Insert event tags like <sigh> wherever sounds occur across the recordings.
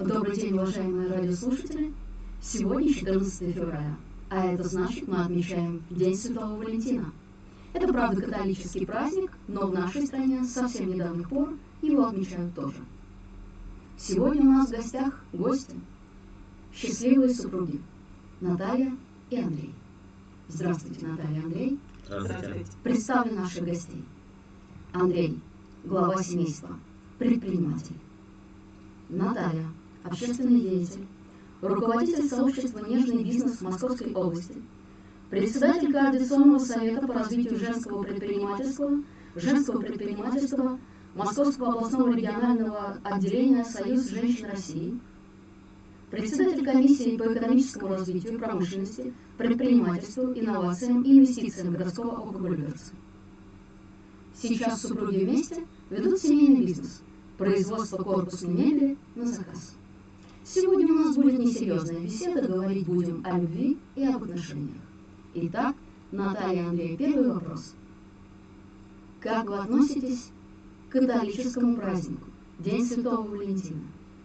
Добрый день, уважаемые радиослушатели. Сегодня 14 февраля, а это значит, мы отмечаем День Святого Валентина. Это, правда, католический праздник, но в нашей стране со совсем недавних пор его отмечают тоже. Сегодня у нас в гостях гости, счастливые супруги Наталья и Андрей. Здравствуйте, Наталья Андрей. Здравствуйте. Представлю наших гостей. Андрей, глава семейства, предприниматель. Наталья, общественный деятель, руководитель сообщества «Нежный бизнес» в Московской области, председатель Координационного совета по развитию женского предпринимательства, женского предпринимательства Московского областного регионального отделения Союз женщин России, председатель комиссии по экономическому развитию, промышленности, предпринимательству, инновациям и инвестициям городского округа. Сейчас супруги вместе ведут семейный бизнес – производство корпусной мебели на заказ. Сегодня у нас будет несерьезная беседа, говорить будем о любви и об отношениях. Итак, Наталья Андрей, первый вопрос. Как вы относитесь к католическому празднику, День Святого Валентина?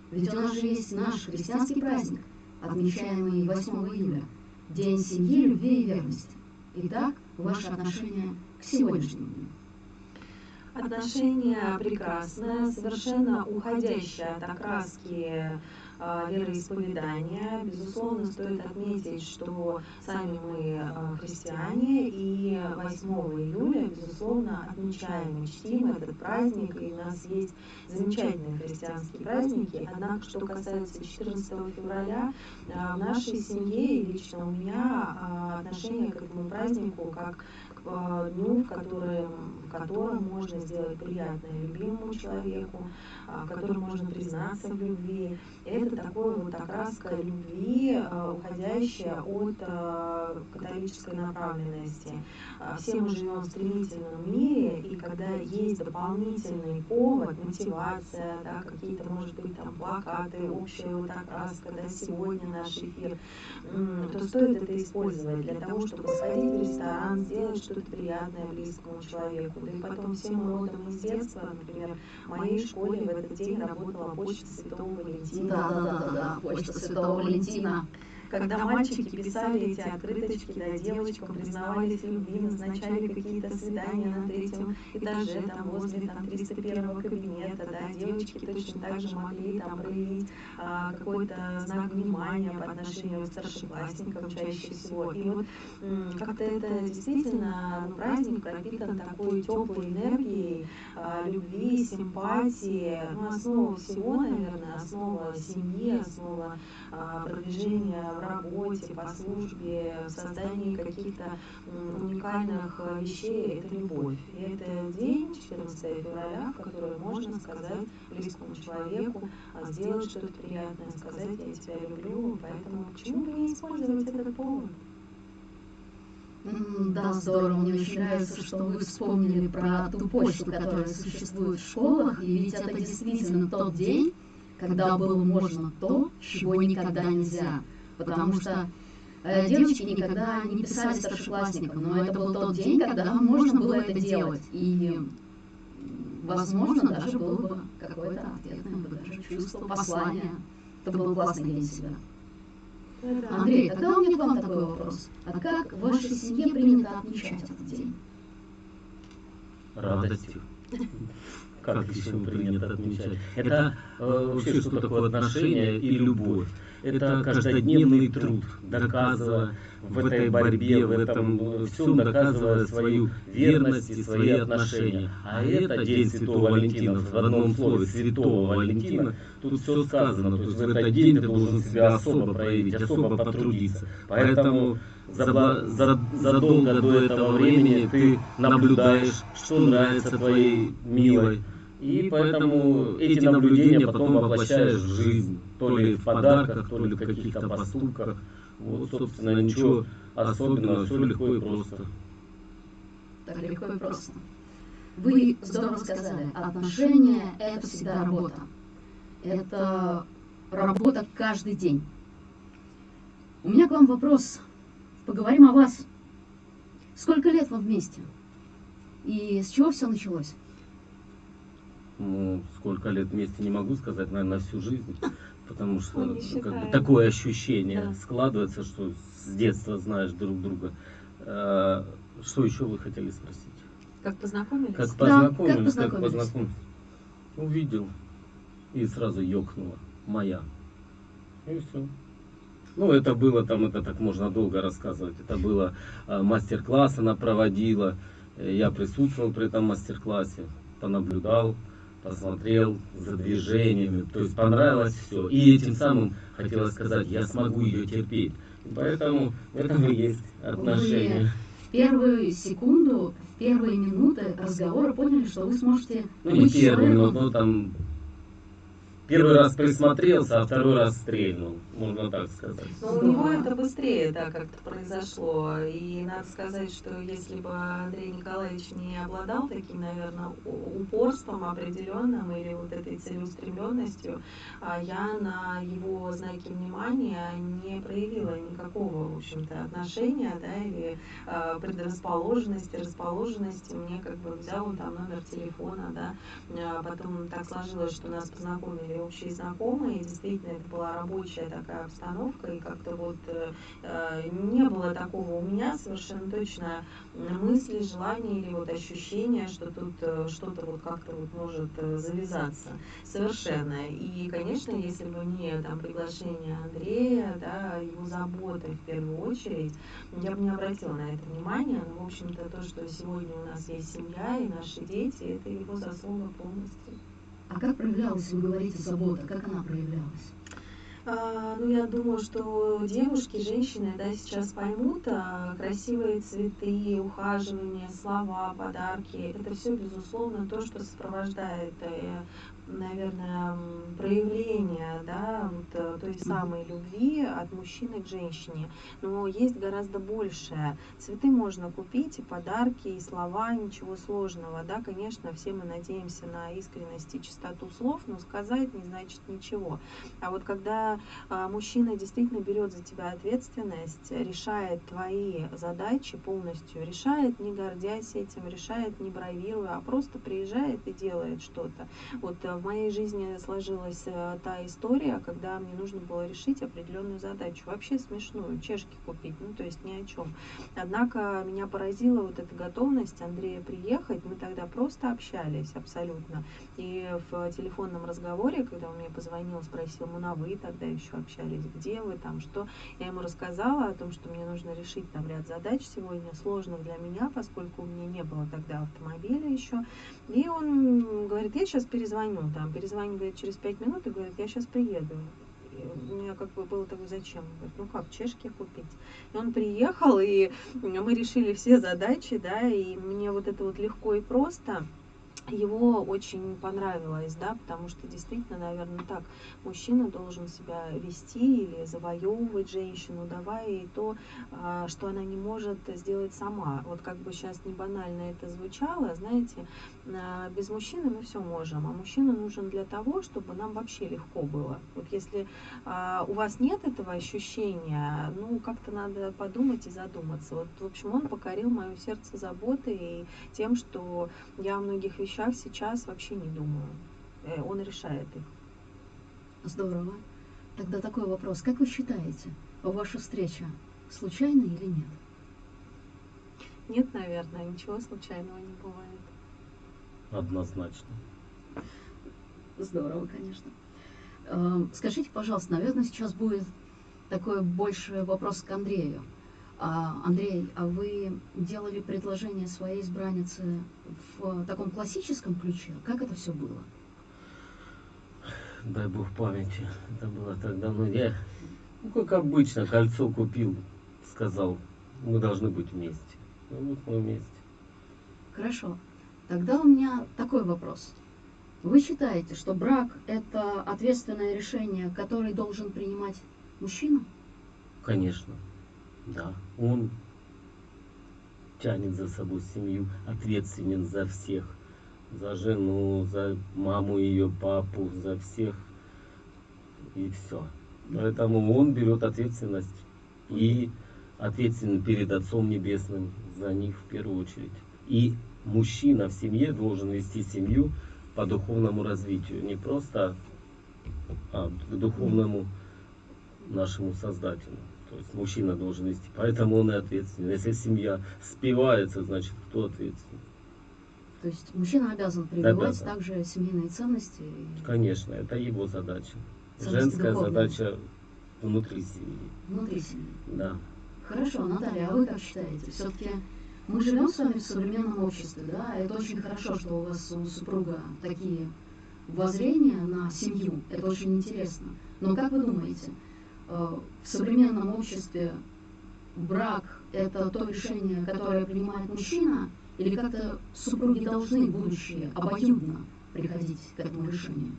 Ведь у нас же есть наш христианский праздник, отмечаемый 8 июля, День семьи, любви и верности. Итак, ваше отношение к сегодняшнему дню. Отношение прекрасное, совершенно уходящее от окраски вероисповедания. Безусловно, стоит отметить, что сами мы а, христиане, и 8 июля, безусловно, отмечаем и чтим этот праздник, и у нас есть замечательные христианские праздники. Однако, что касается 14 февраля, а, в нашей семье и лично у меня отношение к этому празднику как дню, в котором, в котором можно сделать приятное любимому человеку, в котором можно признаться в любви. Это такое вот окраска любви, а, уходящая от католической направленности. Все мы живем в стремительном мире, и когда есть дополнительный повод, мотивация, да, какие-то, может быть, там плакаты, общая вот окраска, да, сегодня наш эфир, то стоит это использовать для того, чтобы сходить в ресторан, сделать что-то приятное близкому человеку. Да и потом все мы родом из детства, например, в моей школе в этот день работала почта Святого Валентина. Да, да, да, да, почта Святого Валентина когда мальчики писали эти открыточки, да, девочкам признавались в любви, назначали какие-то свидания на третьем этаже, там, возле там, 301 кабинета, да, девочки точно так же могли там проявить а, какой-то знак внимания по отношению к старшеклассникам чаще всего. И вот как-то это действительно ну, праздник пропитан такой теплой энергией, а, любви, симпатии, ну, основа всего, наверное, основа семьи, основа а, продвижения в работе, по службе, в создании каких-то уникальных э, вещей – это любовь. И это день, 14 февраля, в который можно сказать близкому человеку, а, сделать что-то приятное, сказать «я тебя люблю», поэтому почему бы не использовать этот повод? Да, здорово. Мне очень нравится, что вы вспомнили про ту почту, которая существует в школах, и ведь это действительно тот день, когда было можно то, чего никогда нельзя потому что э, девочки никогда не писали старшеклассникам, но это был тот день, когда можно было это делать. И, возможно, даже было бы какое-то ответное бы даже чувство, послание. Это был классный день себя. Андрей, тогда у меня к вам такой вопрос. А как в вашей семье принято отмечать этот день? Радостью. Как еще принято отмечать? Это э, вообще что такое отношение и любовь? Это каждодневный труд, доказывая в этой борьбе, в этом всем доказывая свою верность и свои отношения. А это День Святого Валентина, в одном слове Святого Валентина, тут все сказано. То есть в этот день ты должен себя особо проявить, особо потрудиться. Поэтому задолго до этого времени ты наблюдаешь, что нравится твоей милой, и поэтому эти наблюдения потом воплощаешь в жизнь, то ли в подарках, то ли в каких-то поступках. Вот, собственно, ничего особенного, все легко и просто. Так легко и просто. Вы здорово сказали, отношения – это всегда работа. Это работа каждый день. У меня к вам вопрос. Поговорим о вас. Сколько лет вы вместе? И с чего все началось? Ну, сколько лет вместе не могу сказать, наверное, всю жизнь. Потому что Ну, как бы, такое ощущение Да. складывается, что с детства знаешь друг друга. Э, Что еще вы хотели спросить? Как познакомились? Как как познакомились, как познакомились? познакомились. Увидел и сразу ёкнуло. Моя. И все. Ну, это было там, это так можно долго рассказывать. Это было э, мастер-класс она проводила. Э, Я присутствовал при этом мастер-классе, понаблюдал, посмотрел за движениями. То есть понравилось все. И этим самым хотелось сказать, я смогу ее терпеть. Поэтому в этом и есть отношения. В первую секунду, в первые минуты разговора поняли, что вы сможете Ну, не быть но, человеком. но там первый раз присмотрелся, а второй раз стрельнул, можно так сказать. Но у него это быстрее, да, как-то произошло. И надо сказать, что если бы Андрей Николаевич не обладал таким, наверное, упорством определенным или вот этой целеустремленностью, а я на его знаки внимания не проявила никакого, в общем-то, отношения, да, или э, предрасположенности, расположенности. Мне как бы взял он там номер телефона, да, а потом так сложилось, что нас познакомили общие знакомые, действительно это была рабочая такая обстановка, и как-то вот э, э, не было такого у меня совершенно точно мысли, желания или вот ощущения, что тут э, что-то вот как-то вот может э, завязаться совершенно. И, конечно, если бы не там приглашение Андрея, да, его заботы в первую очередь, я бы не обратила на это внимание, но, в общем-то, то, что сегодня у нас есть семья и наши дети, это его заслуга полностью. А как проявлялась, вы говорите, забота? Как она проявлялась? А, ну, я думаю, что девушки, женщины, да, сейчас поймут, а, красивые цветы, ухаживание, слова, подарки, это все, безусловно, то, что сопровождает, э, наверное, проявление, да, вот, э, той самой любви от мужчины к женщине. Но есть гораздо большее. Цветы можно купить, и подарки, и слова, ничего сложного, да, конечно, все мы надеемся на искренность и чистоту слов, но сказать не значит ничего. А вот когда а, мужчина действительно берет за тебя ответственность, решает твои задачи полностью, решает не гордясь этим, решает не бравируя, а просто приезжает и делает что-то. Вот э, в моей жизни сложилась э, та история, когда мне нужно было решить определенную задачу, вообще смешную, чешки купить, ну то есть ни о чем. Однако меня поразила вот эта готовность Андрея приехать, мы тогда просто общались абсолютно. И в телефонном разговоре, когда он мне позвонил, спросил, мы на вы тогда еще общались, где вы там, что, я ему рассказала о том, что мне нужно решить там ряд задач сегодня, сложных для меня, поскольку у меня не было тогда автомобиля еще. И он говорит, я сейчас перезвоню, там, перезванивает через пять минут и говорит, я сейчас приеду. И у меня как бы было такое, зачем? Говорит, ну как, чешки купить? И он приехал, и мы решили все задачи, да, и мне вот это вот легко и просто его очень понравилось, да, потому что действительно, наверное, так мужчина должен себя вести или завоевывать женщину, давая ей то, а, что она не может сделать сама. Вот как бы сейчас не банально это звучало, знаете, без мужчины мы все можем, а мужчина нужен для того, чтобы нам вообще легко было. Вот если а, у вас нет этого ощущения, ну, как-то надо подумать и задуматься. Вот, в общем, он покорил мое сердце заботой и тем, что я о многих вещах сейчас вообще не думаю. Э, Он решает их. Здорово. Тогда такой вопрос. Как вы считаете, ваша встреча случайна или нет? Нет, наверное, ничего случайного не бывает. Однозначно. Здорово, конечно. Эм, Скажите, пожалуйста, наверное, сейчас будет такой больше вопрос к Андрею. А, Андрей, а вы делали предложение своей избраннице в таком классическом ключе? Как это все было? Дай бог памяти. Это было так давно. Я, ну, как обычно, кольцо купил, сказал, мы должны быть вместе. Ну, вот мы вместе. Хорошо. Тогда у меня такой вопрос. Вы считаете, что брак – это ответственное решение, которое должен принимать мужчина? Конечно. Да. Он тянет за собой семью, ответственен за всех. За жену, за маму ее, папу, за всех. И все. Поэтому он берет ответственность и ответственен перед Отцом Небесным за них в первую очередь. И мужчина в семье должен вести семью по духовному развитию, не просто а, к духовному нашему Создателю. То есть мужчина должен вести, поэтому он и ответственен. Если семья спивается, значит кто ответственен? То есть мужчина обязан прививать Обязан. также семейные ценности. Конечно, это его задача. Ценности Женская духовные. задача внутри семьи. Внутри семьи. Да. Хорошо, Наталья, а вы как считаете? Все-таки мы живем с вами в современном обществе, да? Это очень хорошо, что у вас у супруга такие воззрения на семью. Это очень интересно. Но как вы думаете, э, в современном обществе брак – это то решение, которое принимает мужчина, или как-то супруги должны, будущие, обоюдно приходить к этому решению?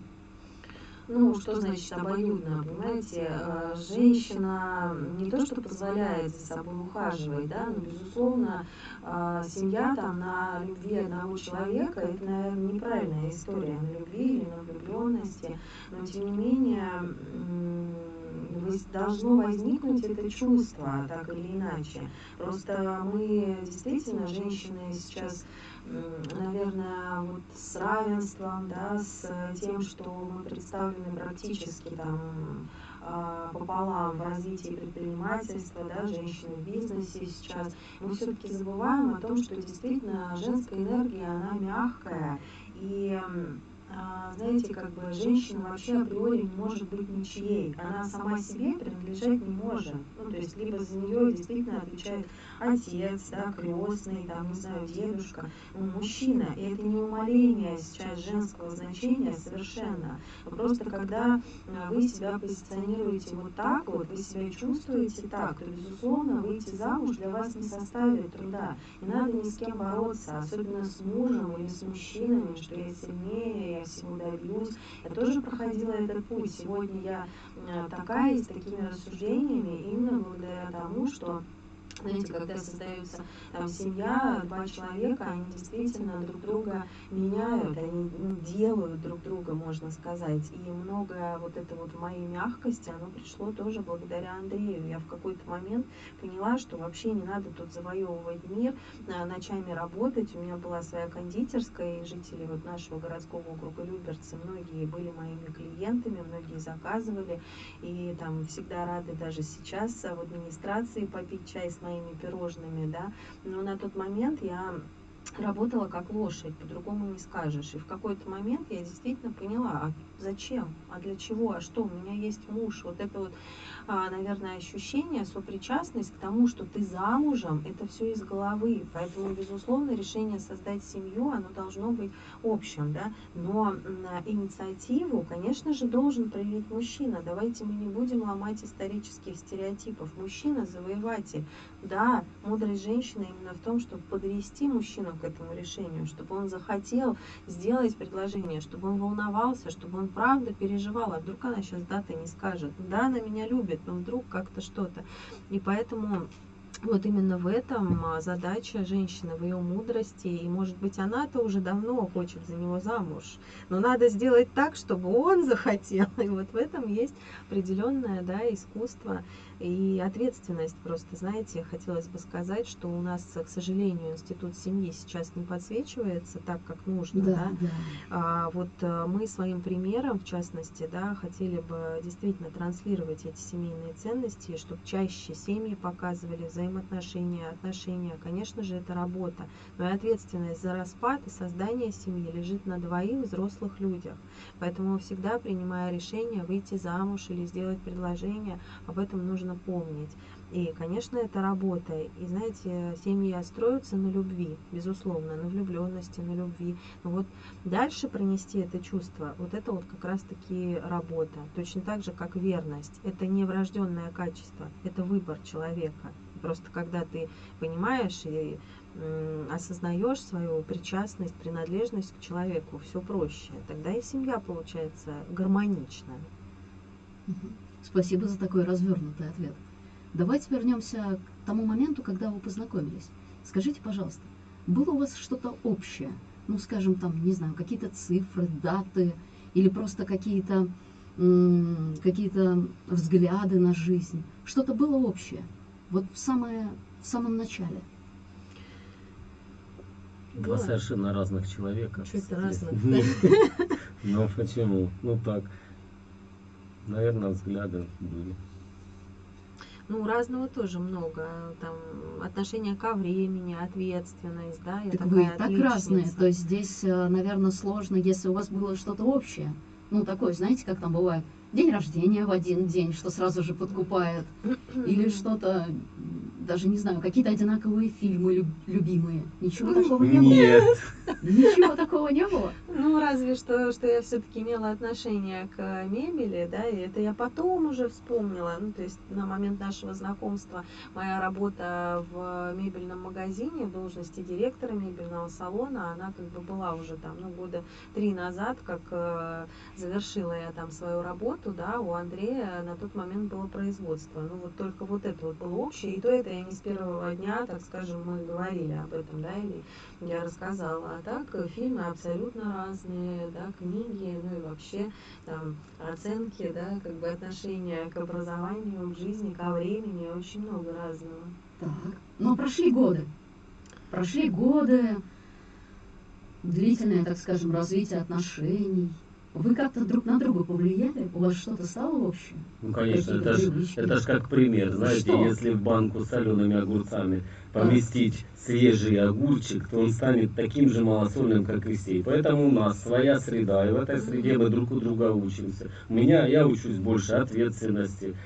Ну, что значит обоюдно, понимаете? Э, Женщина не то, что позволяет за собой ухаживать, да, но, безусловно, э, семья там на любви одного человека, это, наверное, неправильная история на любви или на влюбленности, но, тем не менее, должно возникнуть это чувство, так или иначе. Просто мы действительно, женщины сейчас наверное, вот с равенством, да, с тем, что мы представлены практически там а, пополам в развитии предпринимательства, да, женщины в бизнесе сейчас, мы все-таки забываем о том, что действительно женская энергия, она мягкая, и знаете, как бы женщина вообще априори не может быть ничьей. Она сама себе принадлежать не может. Ну, то есть, либо за нее действительно отвечает отец, да, крестный, там, не знаю, дедушка, ну, мужчина. И это не умаление сейчас женского значения совершенно. Но Просто когда а, вы себя позиционируете вот так вот, вы себя чувствуете так, то, безусловно, выйти замуж для вас не составит труда. Не надо ни с кем бороться, особенно с мужем или с мужчинами, что я сильнее, я всего добьюсь. Я тоже проходила этот путь. Сегодня я э, такая, с такими рассуждениями, именно благодаря тому, что знаете, когда создается там семья, два человека, они действительно друг друга меняют, они делают друг друга, можно сказать. И многое вот это вот моей мягкости, оно пришло тоже благодаря Андрею. Я в какой-то момент поняла, что вообще не надо тут завоевывать мир, а, ночами работать. У меня была своя кондитерская, и жители вот нашего городского округа Люберцы, многие были моими клиентами, многие заказывали, и там всегда рады даже сейчас в администрации попить чай с моими пирожными, да, но на тот момент я работала как лошадь, по-другому не скажешь. И в какой-то момент я действительно поняла, а зачем, а для чего, а что, у меня есть муж. Вот это вот, а, наверное, ощущение, сопричастность к тому, что ты замужем, это все из головы. Поэтому, безусловно, решение создать семью, оно должно быть общим, да. Но инициативу, конечно же, должен проявить мужчина. Давайте мы не будем ломать исторических стереотипов. Мужчина завоеватель. Да, мудрость женщины именно в том, чтобы подвести мужчину к этому решению, чтобы он захотел сделать предложение, чтобы он волновался, чтобы он правда переживал, а вдруг она сейчас даты не скажет. Да, она меня любит, но вдруг как-то что-то. И поэтому вот именно в этом а, задача женщины, в ее мудрости. И, может быть, она-то уже давно хочет за него замуж. Но надо сделать так, чтобы он захотел. <laughs> И вот в этом есть определенное да, искусство и ответственность. Просто, знаете, хотелось бы сказать, что у нас, к сожалению, институт семьи сейчас не подсвечивается так, как нужно. Да, Да, да. а вот э, мы своим примером, в частности, да, хотели бы действительно транслировать эти семейные ценности, чтобы чаще семьи показывали взаимоотношения, отношения. Конечно же, это работа, но и ответственность за распад и создание семьи лежит на двоих взрослых людях. Поэтому всегда, принимая решение выйти замуж или сделать предложение, об этом нужно помнить. И, конечно, это работа. И, знаете, семьи строятся на любви, безусловно, на влюбленности, на любви. Но вот дальше пронести это чувство, вот это вот как раз-таки работа. Точно так же, как верность. Это не врожденное качество, это выбор человека. Просто когда ты понимаешь и осознаешь свою причастность, принадлежность к человеку, все проще. Тогда и семья получается гармоничная. Мгм. Спасибо за такой развернутый ответ. Давайте вернемся к тому моменту, когда вы познакомились. Скажите, пожалуйста, было у вас что-то общее? Ну, скажем, там, не знаю, какие-то цифры, даты или просто какие-то какие-то взгляды на жизнь? Что-то было общее? Вот в, самое, в самом начале. Два совершенно разных человека. Чуть разных. <laughs> Ну почему? Ну так. Наверное, взгляды были. Ну, разного тоже много. Там отношение ко времени, ответственность, да. Я Так вы и так разные. То есть здесь, наверное, сложно, если у вас было что-то общее. Ну, такое, знаете, как там бывает, день рождения в один день, что сразу же подкупает. Или <clears throat> что-то, даже не знаю, какие-то одинаковые фильмы люб- любимые. Ничего такого не было. Нет. Ничего такого не было. Ну, разве что, что я все-таки имела отношение к мебели, да, и это я потом уже вспомнила. Ну, то есть на момент нашего знакомства моя работа в мебельном магазине в должности директора мебельного салона, она как бы была уже там, ну, года три назад, как э, завершила я там свою работу, да, у Андрея на тот момент было производство. Ну, вот только вот это вот было общее, и то это я не с первого дня, так скажем, мы говорили об этом, да, или я рассказала. А так э, фильмы абсолютно разные, да, книги, ну и вообще там оценки, да, как бы отношения к образованию, к жизни, ко времени, очень много разного. Так. Но прошли годы. Прошли годы, длительное, так скажем, развитие отношений. Вы как-то друг на друга повлияли? У вас что-то стало общее? Ну, конечно, это ж, это ж как пример. Знаете, Что? если в банку с солеными огурцами поместить свежий огурчик, то он станет таким же малосольным, как и сей. Поэтому у нас своя среда, и в этой среде мы друг у друга учимся. У меня, я учусь больше ответственности,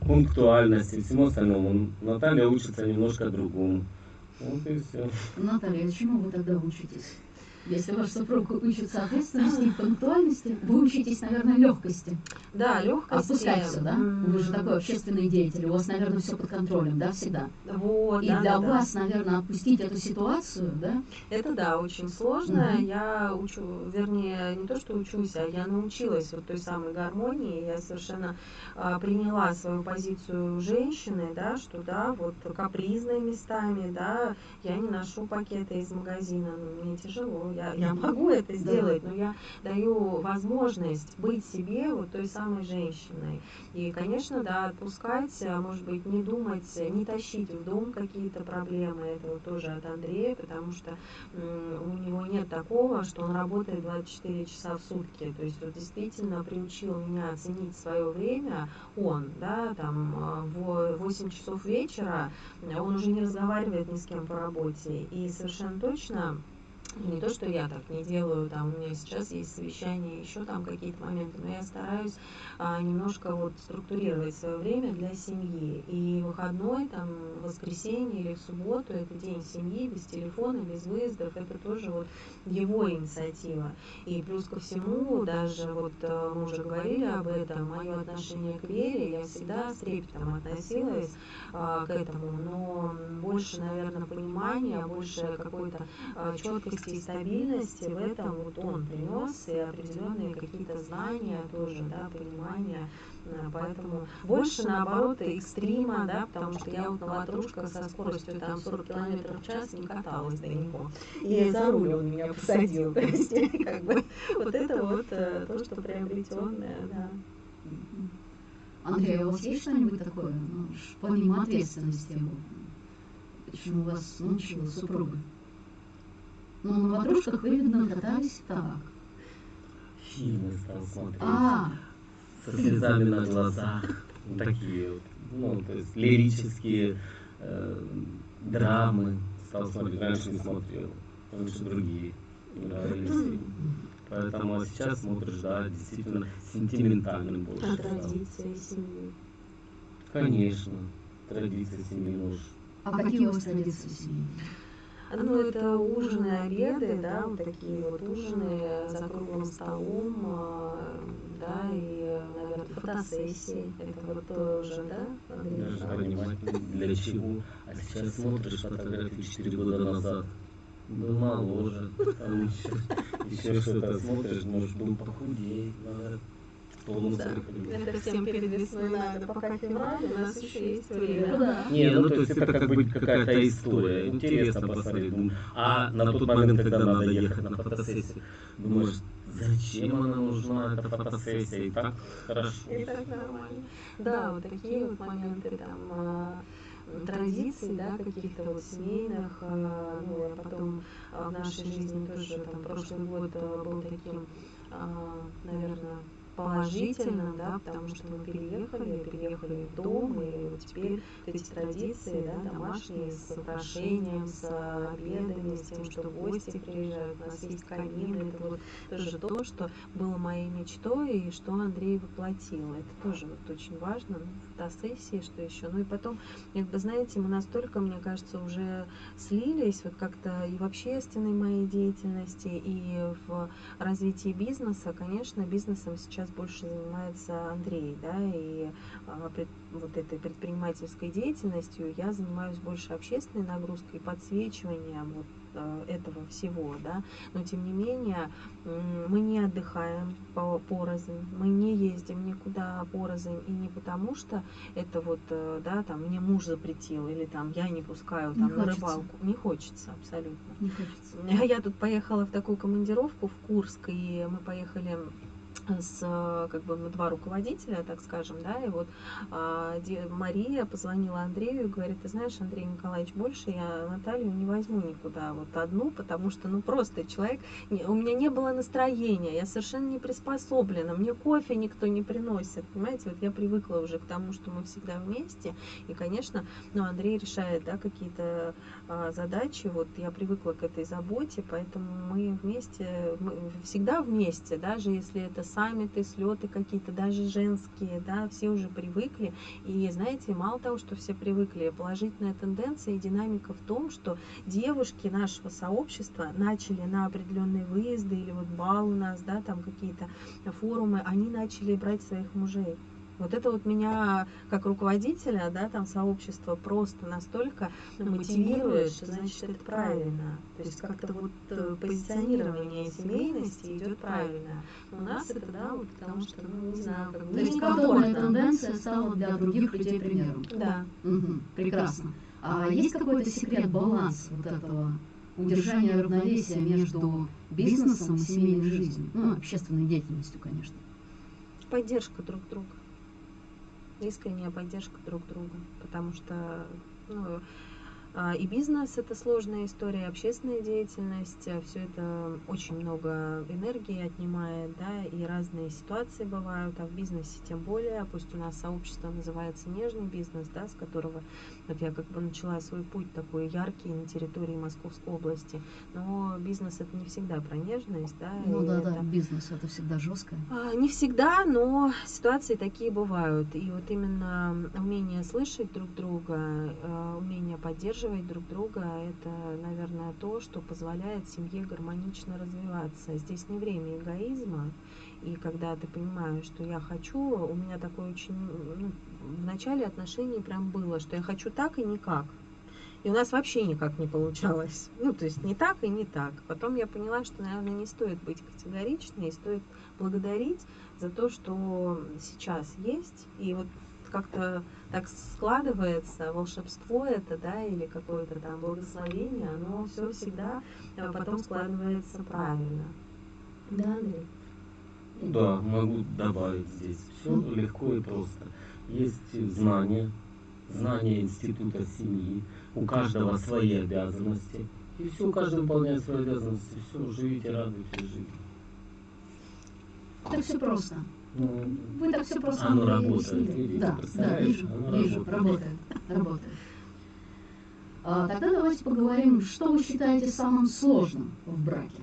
пунктуальности, всему остальному. Наталья учится немножко другому. Вот и все. Наталья, чему вы тогда учитесь? Если ваш супруг учится ответственности и пунктуальности, вы учитесь, наверное, легкости. Да, легкость. Отпускать все, да? Вы же такой общественный деятель, у вас, наверное, все под контролем, да, всегда. Вот, И да, для да, да. вас, наверное, отпустить эту ситуацию, да? Это да, очень сложно. Мгм. Я учу, вернее, не то, что учусь, а я научилась вот той самой гармонии. Я совершенно а, приняла свою позицию женщины, да, что да, вот капризные местами, да, я не ношу пакеты из магазина, ну, мне тяжело, я, я могу это сделать, но я даю возможность быть себе вот той самой женщиной. И, конечно, да, отпускать, а, может быть, не думать, не тащить в дом какие-то проблемы, это вот тоже от Андрея, потому что у него нет такого, что он работает 24 часа в сутки. То есть вот действительно приучил меня оценить свое время он, да, там а, в 8 часов вечера он уже не разговаривает ни с кем по работе. И совершенно точно не то, что я так не делаю, там у меня сейчас есть совещания, еще там какие-то моменты, но я стараюсь а, немножко вот структурировать свое время для семьи. И выходной, там, воскресенье или в субботу, это день семьи, без телефона, без выездов, это тоже вот его инициатива. И плюс ко всему, даже вот э, мы уже говорили об этом, мое отношение к вере, я всегда с трепетом относилась а, к этому, но больше, наверное, понимания, больше какой-то а, четкости и стабильности в этом вот он принес, и определенные какие-то знания тоже, да, понимания. А, Поэтому больше наоборот экстрима, да, потому что я вот на ватрушках со скоростью там 40 км в час не каталась далеко. И за руль он меня посадил. <laughs> То есть, как бы, вот это вот э, то, что приобретенное, да. Андрей, а у вас есть что-нибудь такое, ну, помимо ответственности, чему вас научила супруга? Ну, на ватрушках вы, видно, катались так. Фильмы стал смотреть. А, со слезами на глазах. Вот Такие вот, ну, то есть лирические э, драмы стал смотреть. Раньше не смотрел. Раньше другие нравились. Поэтому а сейчас смотришь, да, действительно сентиментальным больше. Стал. традиции семьи. Конечно, традиции семьи нужны. а какие у вас традиции семейные? Ну, это ужины, обеды, да, вот такие вот ужины за круглым столом, а, да, и, наверное, фотосессии. Это вот тоже, да, Андрей? Даже понимать, для чего. А сейчас смотришь фотографии 4 года назад. Был моложе, там еще, еще что-то смотришь, может, был похудеть, надо тонус Да. Это всем перед весной надо, пока февраль, у нас еще есть время. Да. Не, ну то есть это как бы какая-то история. Интересно посмотреть. Думаю, А на тот момент, когда надо ехать на фотосессию, думаешь, зачем она нужна, эта фотосессия? И так хорошо. И так нормально. Да, вот такие вот моменты там. а, традиций, да, каких-то вот семейных, э, ну, я потом в нашей жизни тоже, там, прошлый год был таким, наверное, положительно, да, потому что мы переехали, переехали в дом, и вот теперь эти традиции, да, домашние, с украшением, с обедами, с тем, что гости приезжают, у нас есть камин, это вот тоже то, что было моей мечтой, и что Андрей воплотил. Это тоже вот очень важно, ну, фотосессии, что еще. Ну и потом, как бы, знаете, мы настолько, мне кажется, уже слились вот как-то и в общественной моей деятельности, и в развитии бизнеса. Конечно, бизнесом сейчас больше занимается Андрей, да, и а, вот этой предпринимательской деятельностью я занимаюсь больше общественной нагрузкой, подсвечиванием вот этого всего, да, но тем не менее мы не отдыхаем по порознь, мы не ездим никуда порознь, и не потому что это вот, э, да, там, мне муж запретил, или там я не пускаю там не на хочется. рыбалку, не хочется абсолютно. Не хочется. Я тут поехала в такую командировку в Курск, и мы поехали с как бы два руководителя, так скажем, да, и вот а, Мария позвонила Андрею и говорит, ты знаешь, Андрей Николаевич, больше я Наталью не возьму никуда, вот одну, потому что, ну, просто человек, у меня не было настроения, я совершенно не приспособлена, мне кофе никто не приносит, понимаете, вот я привыкла уже к тому, что мы всегда вместе, и, конечно, ну, Андрей решает, да, какие-то а, задачи, вот я привыкла к этой заботе, поэтому мы вместе, мы всегда вместе, даже если это саммиты, слеты какие-то, даже женские, да, все уже привыкли. И знаете, мало того, что все привыкли, положительная тенденция и динамика в том, что девушки нашего сообщества начали на определенные выезды или вот бал у нас, да, там какие-то форумы, они начали брать своих мужей. Вот это вот меня как руководителя, да, там сообщества просто настолько мотивирует, что значит это правильно. То есть как-то вот э, позиционирование семейности идет правильно. У нас это, да, вот потому что, ну, не знаю, как бы... То есть подобная тенденция стала для других людей примером. Да. Угу, прекрасно. А есть какой-то секрет баланс вот этого удержания равновесия между бизнесом и семейной жизнью, ну, общественной деятельностью, конечно. Поддержка друг друга искренняя поддержка друг друга, потому что ну, а, и бизнес это сложная история, и общественная деятельность, а, все это очень много энергии отнимает, да, и разные ситуации бывают, а в бизнесе тем более, пусть у нас сообщество называется нежный бизнес, да, с которого вот я как бы начала свой путь такой яркий на территории Московской области, но бизнес это не всегда про нежность, да. Ну да, это, да, бизнес это всегда жестко. А, не всегда, но ситуации такие бывают, и вот именно умение слышать друг друга, умение поддерживать поддерживать друг друга – это, наверное, то, что позволяет семье гармонично развиваться. Здесь не время эгоизма, и когда ты понимаешь, что я хочу, у меня такое очень, ну, в начале отношений прям было, что я хочу так и никак. И у нас вообще никак не получалось. Ну, то есть не так и не так. Потом я поняла, что, наверное, не стоит быть категоричной, стоит благодарить за то, что сейчас есть. И вот как-то так складывается, волшебство это, да, или какое-то там благословение, оно все всегда а потом складывается правильно. Да, Андрей? Да, могу добавить здесь. Все легко и просто. Есть знания, знания института семьи, у каждого свои обязанности. И все, каждый выполняет свои обязанности. Все, живите, радуйтесь жизни. Так все просто. Ну, Вы так все просто Оно работает, видите, Да, да, вижу, оно вижу, работает. работает, работает. А, тогда давайте поговорим, что вы считаете самым сложным в браке.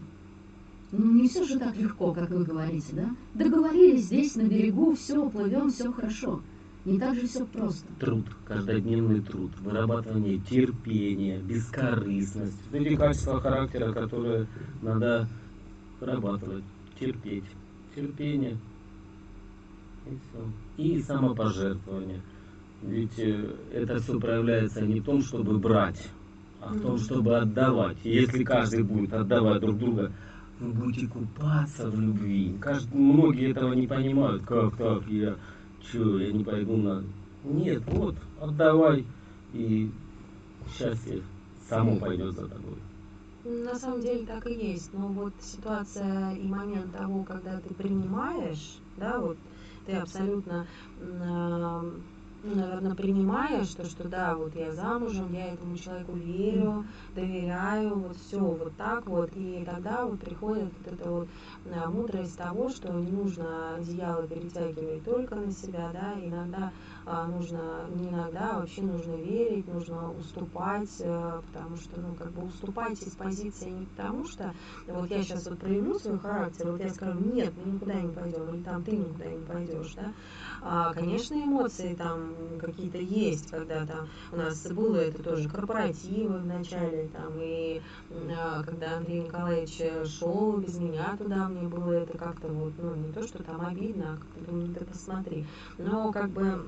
Ну, не все же так легко, как вы говорите, да? Договорились здесь, на берегу, все, плывем, все хорошо. Не так же все просто. Труд, каждодневный труд, вырабатывание терпения, бескорыстность. Вот Эти качества характера, которые надо вырабатывать, терпеть. Терпение. И все. И самопожертвование. Ведь э, это все проявляется не в том, чтобы брать, а в том, чтобы отдавать. Если каждый будет отдавать друг друга, вы будете купаться в любви. Кажд- Многие этого не понимают. Как так? Я что, я не пойду на... Нет, вот, отдавай, и счастье само пойдет за тобой. На самом деле так и есть. Но вот ситуация и момент того, когда ты принимаешь, да, вот ты абсолютно м, ну, наверное, принимаешь то, что да, вот я замужем, я этому человеку верю, доверяю, вот все вот так вот, и тогда вот приходит вот эта вот а, мудрость того, что не нужно одеяло перетягивать только на себя, да, иногда нужно, не иногда, а вообще нужно верить, нужно уступать, а, потому что, ну, как бы уступать из позиции не потому что, вот я сейчас вот проявлю свой характер, вот я скажу, нет, мы никуда не пойдем, или там ты никуда не пойдешь, да, а, конечно, эмоции там какие-то есть, когда там у нас было это тоже корпоративы в начале, там, и а, когда Андрей Николаевич шел без меня туда, мне было это как-то вот, ну, не то, что там обидно, а как-то думаю, ты посмотри, но как бы а,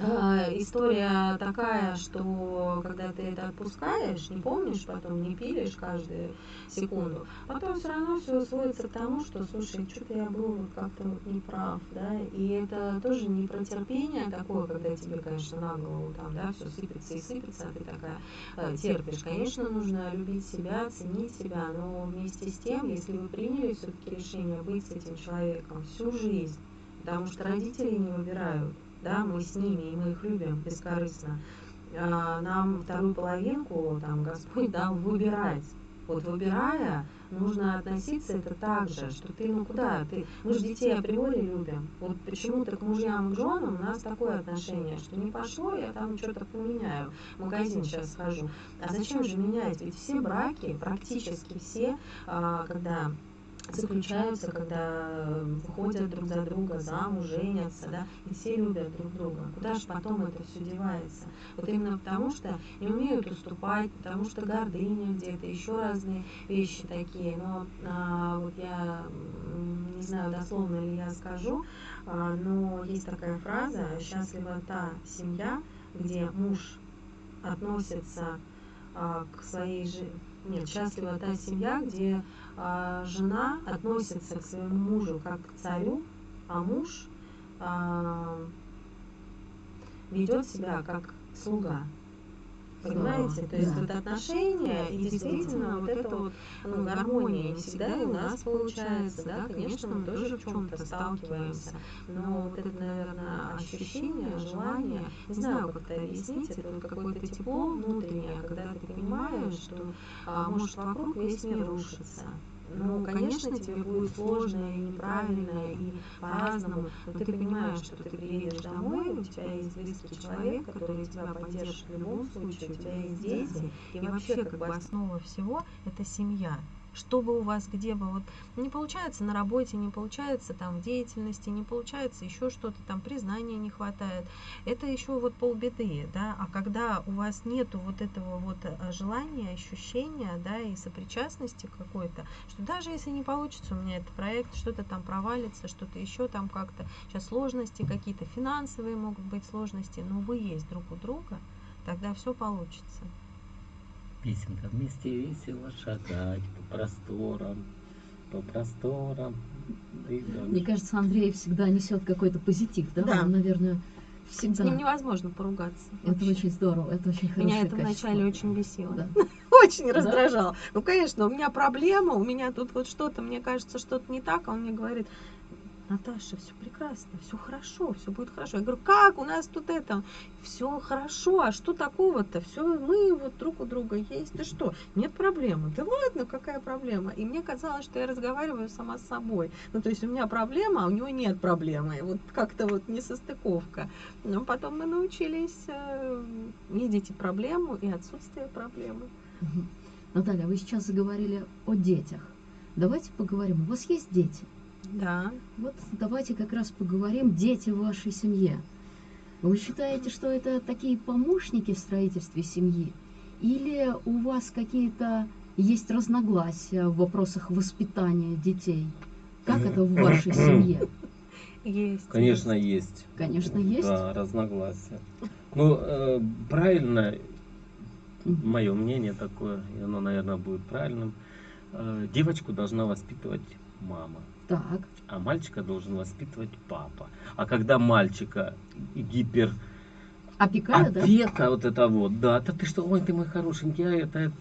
история такая, что когда ты это отпускаешь, не помнишь, потом не пилишь каждую секунду, потом все равно все сводится к тому, что, слушай, что-то я был вот как-то вот неправ, да, и это тоже не про терпение такое, когда тебе, конечно, на голову там, да, все сыпется и сыпется, а ты такая э, терпишь. Конечно, нужно любить себя, ценить себя, но вместе с тем, если вы приняли все-таки решение быть с этим человеком всю жизнь, потому что родители не выбирают, да, мы с ними, и мы их любим бескорыстно. А, нам вторую половинку там Господь дал выбирать. Вот выбирая, нужно относиться это так же, что ты, ну куда, ты, мы же детей априори любим. Вот почему-то к мужьям, к женам у нас такое отношение, что не пошло, я там что-то поменяю, в магазин сейчас схожу. А зачем же менять? Ведь все браки, практически все, а, когда заключаются, когда выходят друг за друга замуж, женятся, да, и все любят друг друга. Куда же потом это все девается? Вот именно потому, что не умеют уступать, потому что гордыня где-то, еще разные вещи такие. Но а, вот я не знаю, дословно ли я скажу, а, но есть такая фраза «счастлива та семья, где муж относится а, к своей жене, нет, счастлива та семья, где жена относится к своему мужу как к царю, а муж а, ведет себя как слуга. Понимаете? То есть да. вот отношения и действительно вот эта вот ну, гармония не всегда и у нас получается, да, конечно, мы тоже в чем-то сталкиваемся, но вот это, наверное, ощущение, желание, не знаю, как это объяснить, это вот какое-то тепло внутреннее, когда ты понимаешь, что а, может вокруг весь мир рушится, ну, конечно, тебе будет сложно и неправильно, и по-разному, но ты понимаешь, что ты приедешь домой, у тебя есть близкий человек, который тебя поддержит в любом случае, у тебя есть дети, и вообще как бы основа всего – это семья что бы у вас, где бы, вот не получается на работе, не получается там в деятельности, не получается еще что-то, там признания не хватает, это еще вот полбеды, да, а когда у вас нету вот этого вот э, желания, ощущения, да, и сопричастности какой-то, что даже если не получится у меня этот проект, что-то там провалится, что-то еще там как-то, сейчас сложности какие-то, финансовые могут быть сложности, но вы есть друг у друга, тогда все получится песенка вместе весело шагать по просторам, по просторам. Мне кажется, Андрей всегда несет какой-то позитив, да? Да. Он, наверное, всегда. С ним невозможно поругаться. Это вообще. очень здорово, это очень хорошо. Меня это вначале очень бесило. Да. <laughs> Очень раздражало. Ну, конечно, у меня проблема, у меня тут вот что-то, мне кажется, что-то не так, а он мне говорит, Наташа, все прекрасно, все хорошо, все будет хорошо. Я говорю, как у нас тут это, все хорошо, а что такого-то? Все, мы вот друг у друга есть, и что? Нет проблемы. Да ладно, какая проблема? И мне казалось, что я разговариваю сама с собой. Ну, то есть у меня проблема, а у него нет проблемы. Вот как-то вот несостыковка. Но потом мы научились э, видеть и проблему, и отсутствие проблемы. Наталья, вы сейчас заговорили о детях. Давайте поговорим. У вас есть дети? Да. Вот давайте как раз поговорим дети в вашей семье. Вы считаете, что это такие помощники в строительстве семьи? Или у вас какие-то есть разногласия в вопросах воспитания детей? Как это в вашей семье? Есть. Конечно, есть. Конечно, есть. Да, разногласия. Ну, э, правильно, мое мнение такое, и оно, наверное, будет правильным. Э, девочку должна воспитывать мама. Так. А мальчика должен воспитывать папа. А когда мальчика гипер Опекают, опека да? вот это вот, да, да ты что, ой, ты мой хорошенький, а это...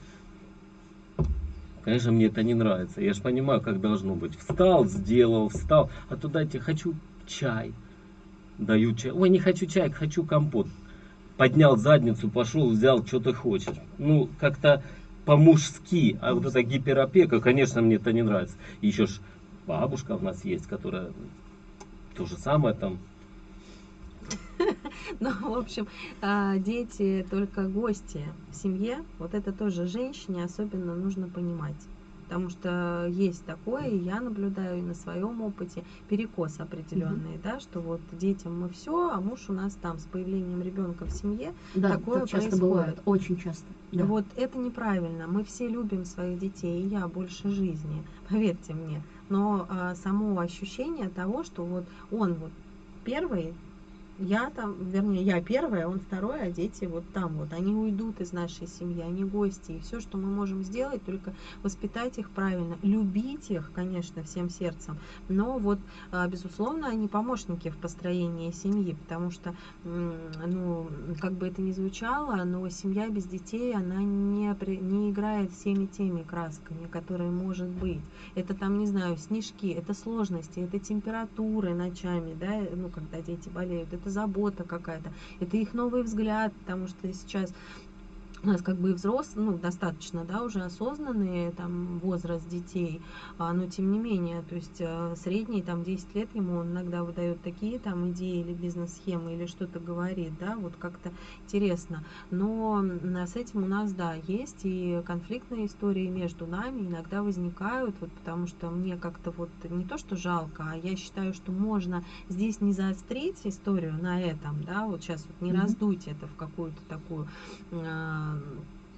Конечно, мне это не нравится. Я же понимаю, как должно быть. Встал, сделал, встал, а туда тебе хочу чай. дают чай. Ой, не хочу чай, хочу компот. Поднял задницу, пошел, взял, что ты хочешь. Ну, как-то по-мужски, а вот эта гиперопека, конечно, мне это не нравится. Еще ж бабушка у нас есть, которая то же самое там. <laughs> Ну, в общем, а, дети только гости в семье. Вот это тоже женщине особенно нужно понимать. Потому что есть такое, и я наблюдаю и на своем опыте перекос определенный, mm-hmm. да, что вот детям мы все, а муж у нас там с появлением ребенка в семье да, такое так часто происходит. бывает, очень часто. Да. Вот это неправильно. Мы все любим своих детей, и я больше жизни, <laughs> поверьте мне. Но а, само ощущение того, что вот он вот первый я там, вернее, я первая, он второй, а дети вот там вот. Они уйдут из нашей семьи, они гости. И все, что мы можем сделать, только воспитать их правильно, любить их, конечно, всем сердцем. Но вот, а, безусловно, они помощники в построении семьи, потому что, ну, как бы это ни звучало, но семья без детей, она не, не играет всеми теми красками, которые может быть. Это там, не знаю, снежки, это сложности, это температуры ночами, да, ну, когда дети болеют, это забота какая-то, это их новый взгляд, потому что сейчас у нас как бы и взрослые, ну, достаточно, да, уже осознанные, там, возраст детей, а, но тем не менее, то есть а, средний, там, 10 лет ему он иногда выдает такие, там, идеи или бизнес-схемы, или что-то говорит, да, вот как-то интересно, но с этим у нас, да, есть и конфликтные истории между нами иногда возникают, вот, потому что мне как-то вот не то, что жалко, а я считаю, что можно здесь не заострить историю на этом, да, вот сейчас вот не mm-hmm. раздуть это в какую-то такую а,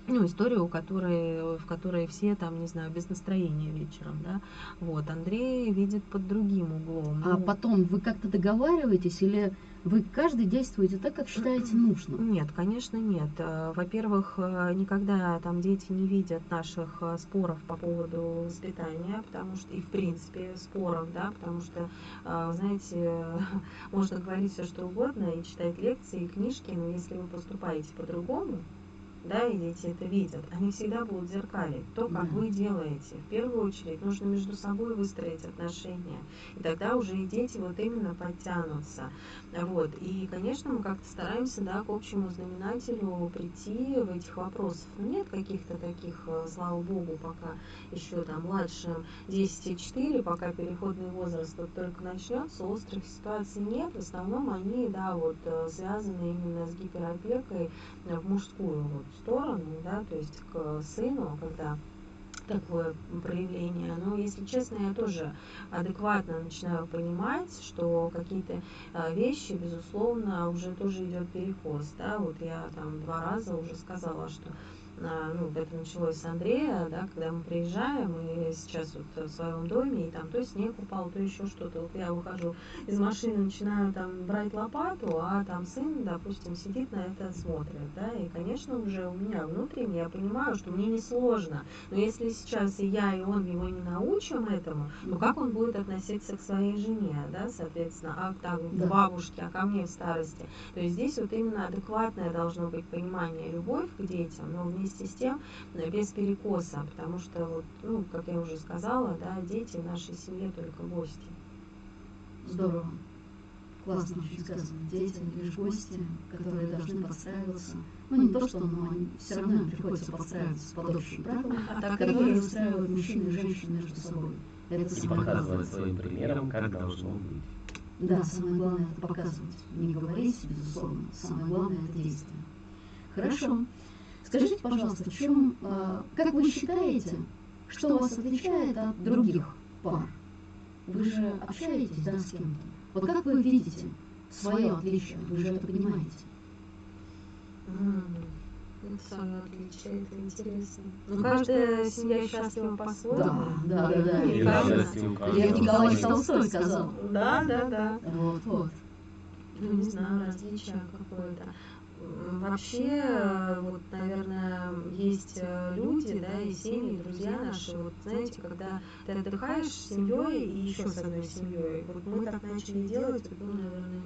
ну, историю, которой, в которой все там, не знаю, без настроения вечером, да, вот, Андрей видит под другим углом. А ну, потом вы как-то договариваетесь или вы каждый действуете так, как считаете нужным? Нет, конечно, нет. Э, во-первых, э, никогда там дети не видят наших э, споров по поводу воспитания, потому что и в принципе споров, да, потому что, знаете, <laughs> можно говорить все что угодно и читать лекции и книжки, но если вы поступаете по-другому, да, и дети это видят, они всегда будут зеркалить то, как вы делаете. В первую очередь нужно между собой выстроить отношения, и тогда уже и дети вот именно подтянутся. Вот. И, конечно, мы как-то стараемся, да, к общему знаменателю прийти в этих вопросах. Но нет каких-то таких, э, слава богу, пока еще там младшим 10,4, пока переходный возраст вот только начнется, острых ситуаций нет. В основном они, да, вот э, связаны именно с гиперопекой в мужскую вот сторону, да, то есть к сыну, когда такое проявление. Но, если честно, я тоже адекватно начинаю понимать, что какие-то а, вещи, безусловно, уже тоже идет перекос. Да? Вот я там два раза уже сказала, что ну, это началось с Андрея, да, когда мы приезжаем, и сейчас вот в своем доме, и там то снег упал, то еще что-то. Вот я выхожу из машины, начинаю там брать лопату, а там сын, допустим, сидит на это, смотрит, да, и, конечно, уже у меня внутренне, я понимаю, что мне не сложно, но если сейчас и я, и он его не научим этому, то как он будет относиться к своей жене, да, соответственно, а так, к бабушке, а ко мне в старости. То есть здесь вот именно адекватное должно быть понимание, любовь к детям, но вместе вместе с тем без перекоса, потому что, вот, ну, как я уже сказала, да, дети в нашей семье только гости. Здорово. Классно очень сказано. Дети лишь гости, которые должны подстраиваться. Ну, не то, что, но они все равно им приходится подстраиваться под общие правила, а которые устраивают мужчин и женщин между собой. Это и показывать своим примером, как должно быть. Да, самое главное это показывать. Не говорить, безусловно. Самое главное это действие. Хорошо. Скажите, пожалуйста, в чем, а, как вы считаете, что вас отличает от других пар? Вы же общаетесь, да, с кем-то? Вот как вы видите свое отличие? Вы же это понимаете. Свое отличие, это интересно. Ну, каждая семья счастлива по-своему. Да, да, да. Лев Николаевич Толстой сказал. Да, да, да. Вот, вот. Ну, не знаю, различие какое-то. Вообще, вот, наверное, есть э, люди, да, и семьи, друзья наши, вот, знаете, когда ты отдыхаешь с семьей и еще с одной семьей, вот мы так начали делать, ну, наверное,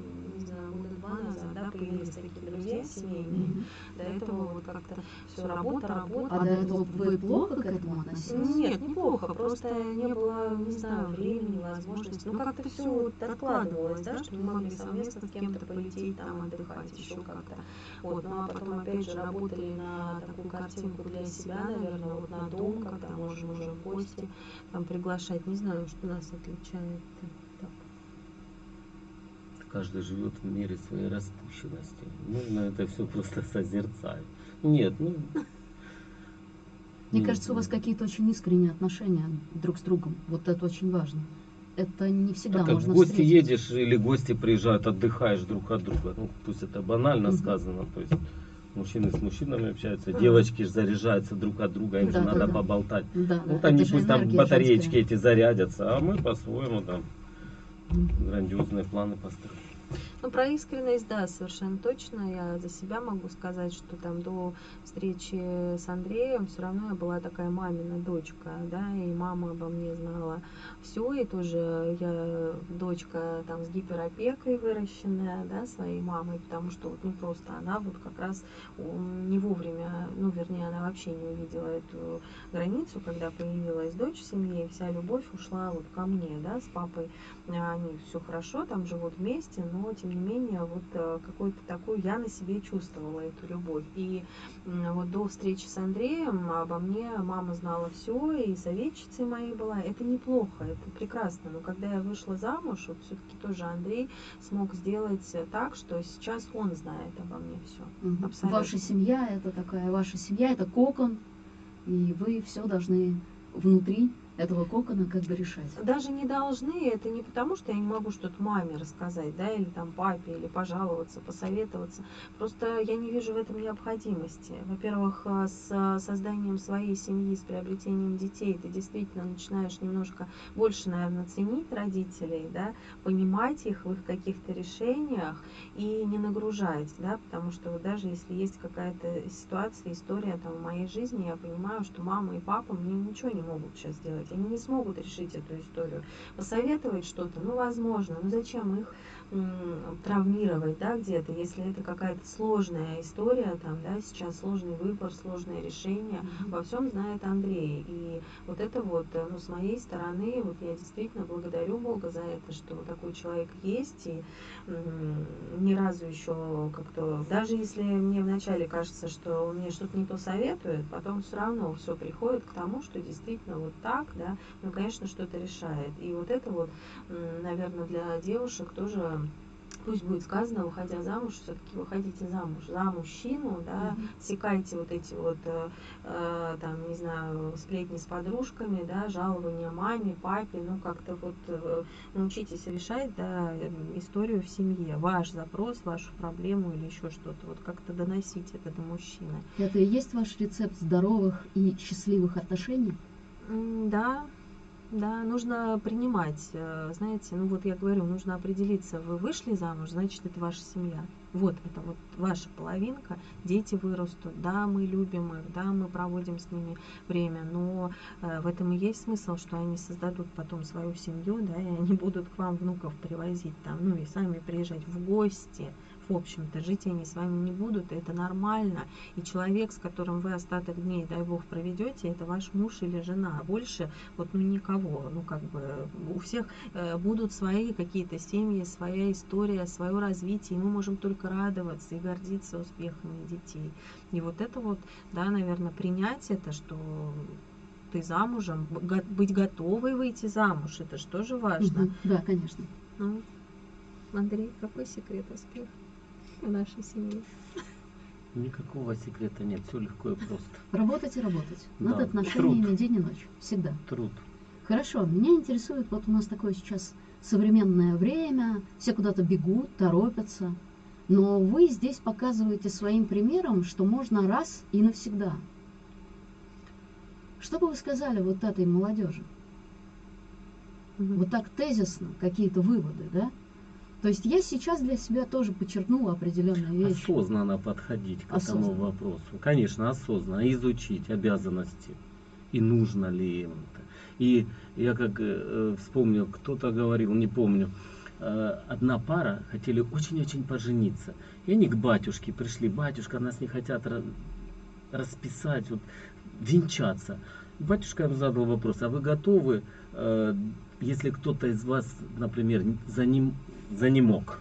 два назад, да, появились такие друзья семейные. До этого вот как-то все работа, работа. А до этого вы плохо к этому относились? Нет, неплохо, просто не было, не знаю, времени, возможности. Ну, как-то все вот откладывалось, да, что мы могли совместно с кем-то полететь, там, отдыхать, еще как-то. Вот, ну, а потом, опять же, работали на такую картинку для себя, наверное, вот на дом, когда можем уже в гости там приглашать. Не знаю, что нас отличает. Каждый живет в мире своей распущенности. Нужно это все просто <laughs> созерцать. Нет, ну... Мне ну, кажется, у вас какие-то очень искренние отношения друг с другом. Вот это очень важно. Это не всегда Так можно в гости встретить. едешь или гости приезжают, отдыхаешь друг от друга. Ну, пусть это банально Мгм. сказано. То есть мужчины с мужчинами общаются, Мгм. девочки же заряжаются друг от друга, им Да, же да, надо да. поболтать. Да, да, Вот это они же пусть там батареечки женская. эти зарядятся, а мы по-своему там грандиозные планы построим. Ну, про искренность, да, совершенно точно. Я за себя могу сказать, что там до встречи с Андреем все равно я была такая мамина дочка, да, и мама обо мне знала все, и тоже я дочка там с гиперопекой выращенная, да, своей мамой, потому что вот не просто она вот как раз не вовремя, ну, вернее, она вообще не увидела эту границу, когда появилась дочь в семье, и вся любовь ушла вот ко мне, да, с папой они все хорошо, там живут вместе, но тем не менее вот э, какую-то такую я на себе чувствовала эту любовь. И вот до встречи с Андреем обо мне мама знала все, и советчицей моей была. Это неплохо, это прекрасно. Но когда я вышла замуж, вот все-таки тоже Андрей смог сделать э, так, что сейчас он знает обо мне все. Абсолютно. Ваша семья это такая, ваша семья это кокон, и вы все должны внутри этого кокона как бы решать. даже не должны, это не потому, что я не могу что-то маме рассказать, да, или там папе, или пожаловаться, посоветоваться. Просто я не вижу в этом необходимости. Во-первых, э, с созданием своей семьи, с приобретением детей, ты действительно начинаешь немножко больше, наверное, ценить родителей, да, понимать их в их каких-то решениях и не нагружать, да, потому что вот даже если есть какая-то ситуация, история там в моей жизни, я понимаю, что мама и папа мне ничего не могут сейчас сделать, они не смогут решить эту историю. Посоветовать что-то, ну, возможно, но зачем их травмировать, да, где-то, если это какая-то сложная история, там, да, сейчас сложный выбор, сложное решение, во всем знает Андрей. И вот это вот, э, ну, с моей стороны, вот я действительно благодарю Бога за это, что такой человек есть, и ни разу еще как-то, даже если мне вначале кажется, что он мне что-то не то советует, потом все равно все приходит к тому, что действительно вот так, да, ну, конечно, что-то решает. И вот это вот, наверное, для девушек тоже пусть будет сказано, выходя замуж, все-таки выходите замуж за мужчину, да, Мгм. секайте вот эти вот, э, э, там, не знаю, сплетни с подружками, да, жалования маме, папе, ну, как-то вот э, научитесь решать, да, историю в семье, ваш запрос, вашу проблему или еще что-то, вот как-то доносить это до мужчины. Это и есть ваш рецепт здоровых и счастливых отношений? Да, да, нужно принимать, э, знаете, ну вот я говорю, нужно определиться, вы вышли замуж, значит, это ваша семья. Вот, это вот ваша половинка, дети вырастут, да, мы любим их, да, мы проводим с ними время, но э, в этом и есть смысл, что они создадут потом свою семью, да, и они будут к вам внуков привозить там, ну и сами приезжать в гости, в общем-то, жить они с вами не будут, это нормально. И человек, с которым вы остаток дней, дай бог, проведете, это ваш муж или жена. А больше вот ну никого. Ну как бы у всех э, будут свои какие-то семьи, своя история, свое развитие. И мы можем только радоваться и гордиться успехами детей. И вот это вот, да, наверное, принять это, что ты замужем, быть готовой выйти замуж, это же тоже важно. Да, конечно. Ну, Андрей, какой секрет успеха в нашей семье? Никакого секрета нет, все легко и просто. Работать и работать. Над Да, отношениями труд. день и ночь. Всегда. Труд. Хорошо, меня интересует, вот у нас такое сейчас современное время, все куда-то бегут, торопятся, но вы здесь показываете своим примером, что можно раз и навсегда. Что бы вы сказали вот этой молодежи? Вот так тезисно какие-то выводы, да? То есть я сейчас для себя тоже подчеркнула определенные вещи. Осознанно подходить к этому Осознанно. вопросу. Конечно, осознанно. Изучить обязанности. И нужно ли им это. И я как э, вспомнил, кто-то говорил, не помню, э, одна пара хотели очень-очень пожениться. И они к батюшке пришли, батюшка, нас не хотят расписать, вот, венчаться. Батюшка им задал вопрос, а вы готовы, э, если кто-то из вас, например, за ним, за ним мог,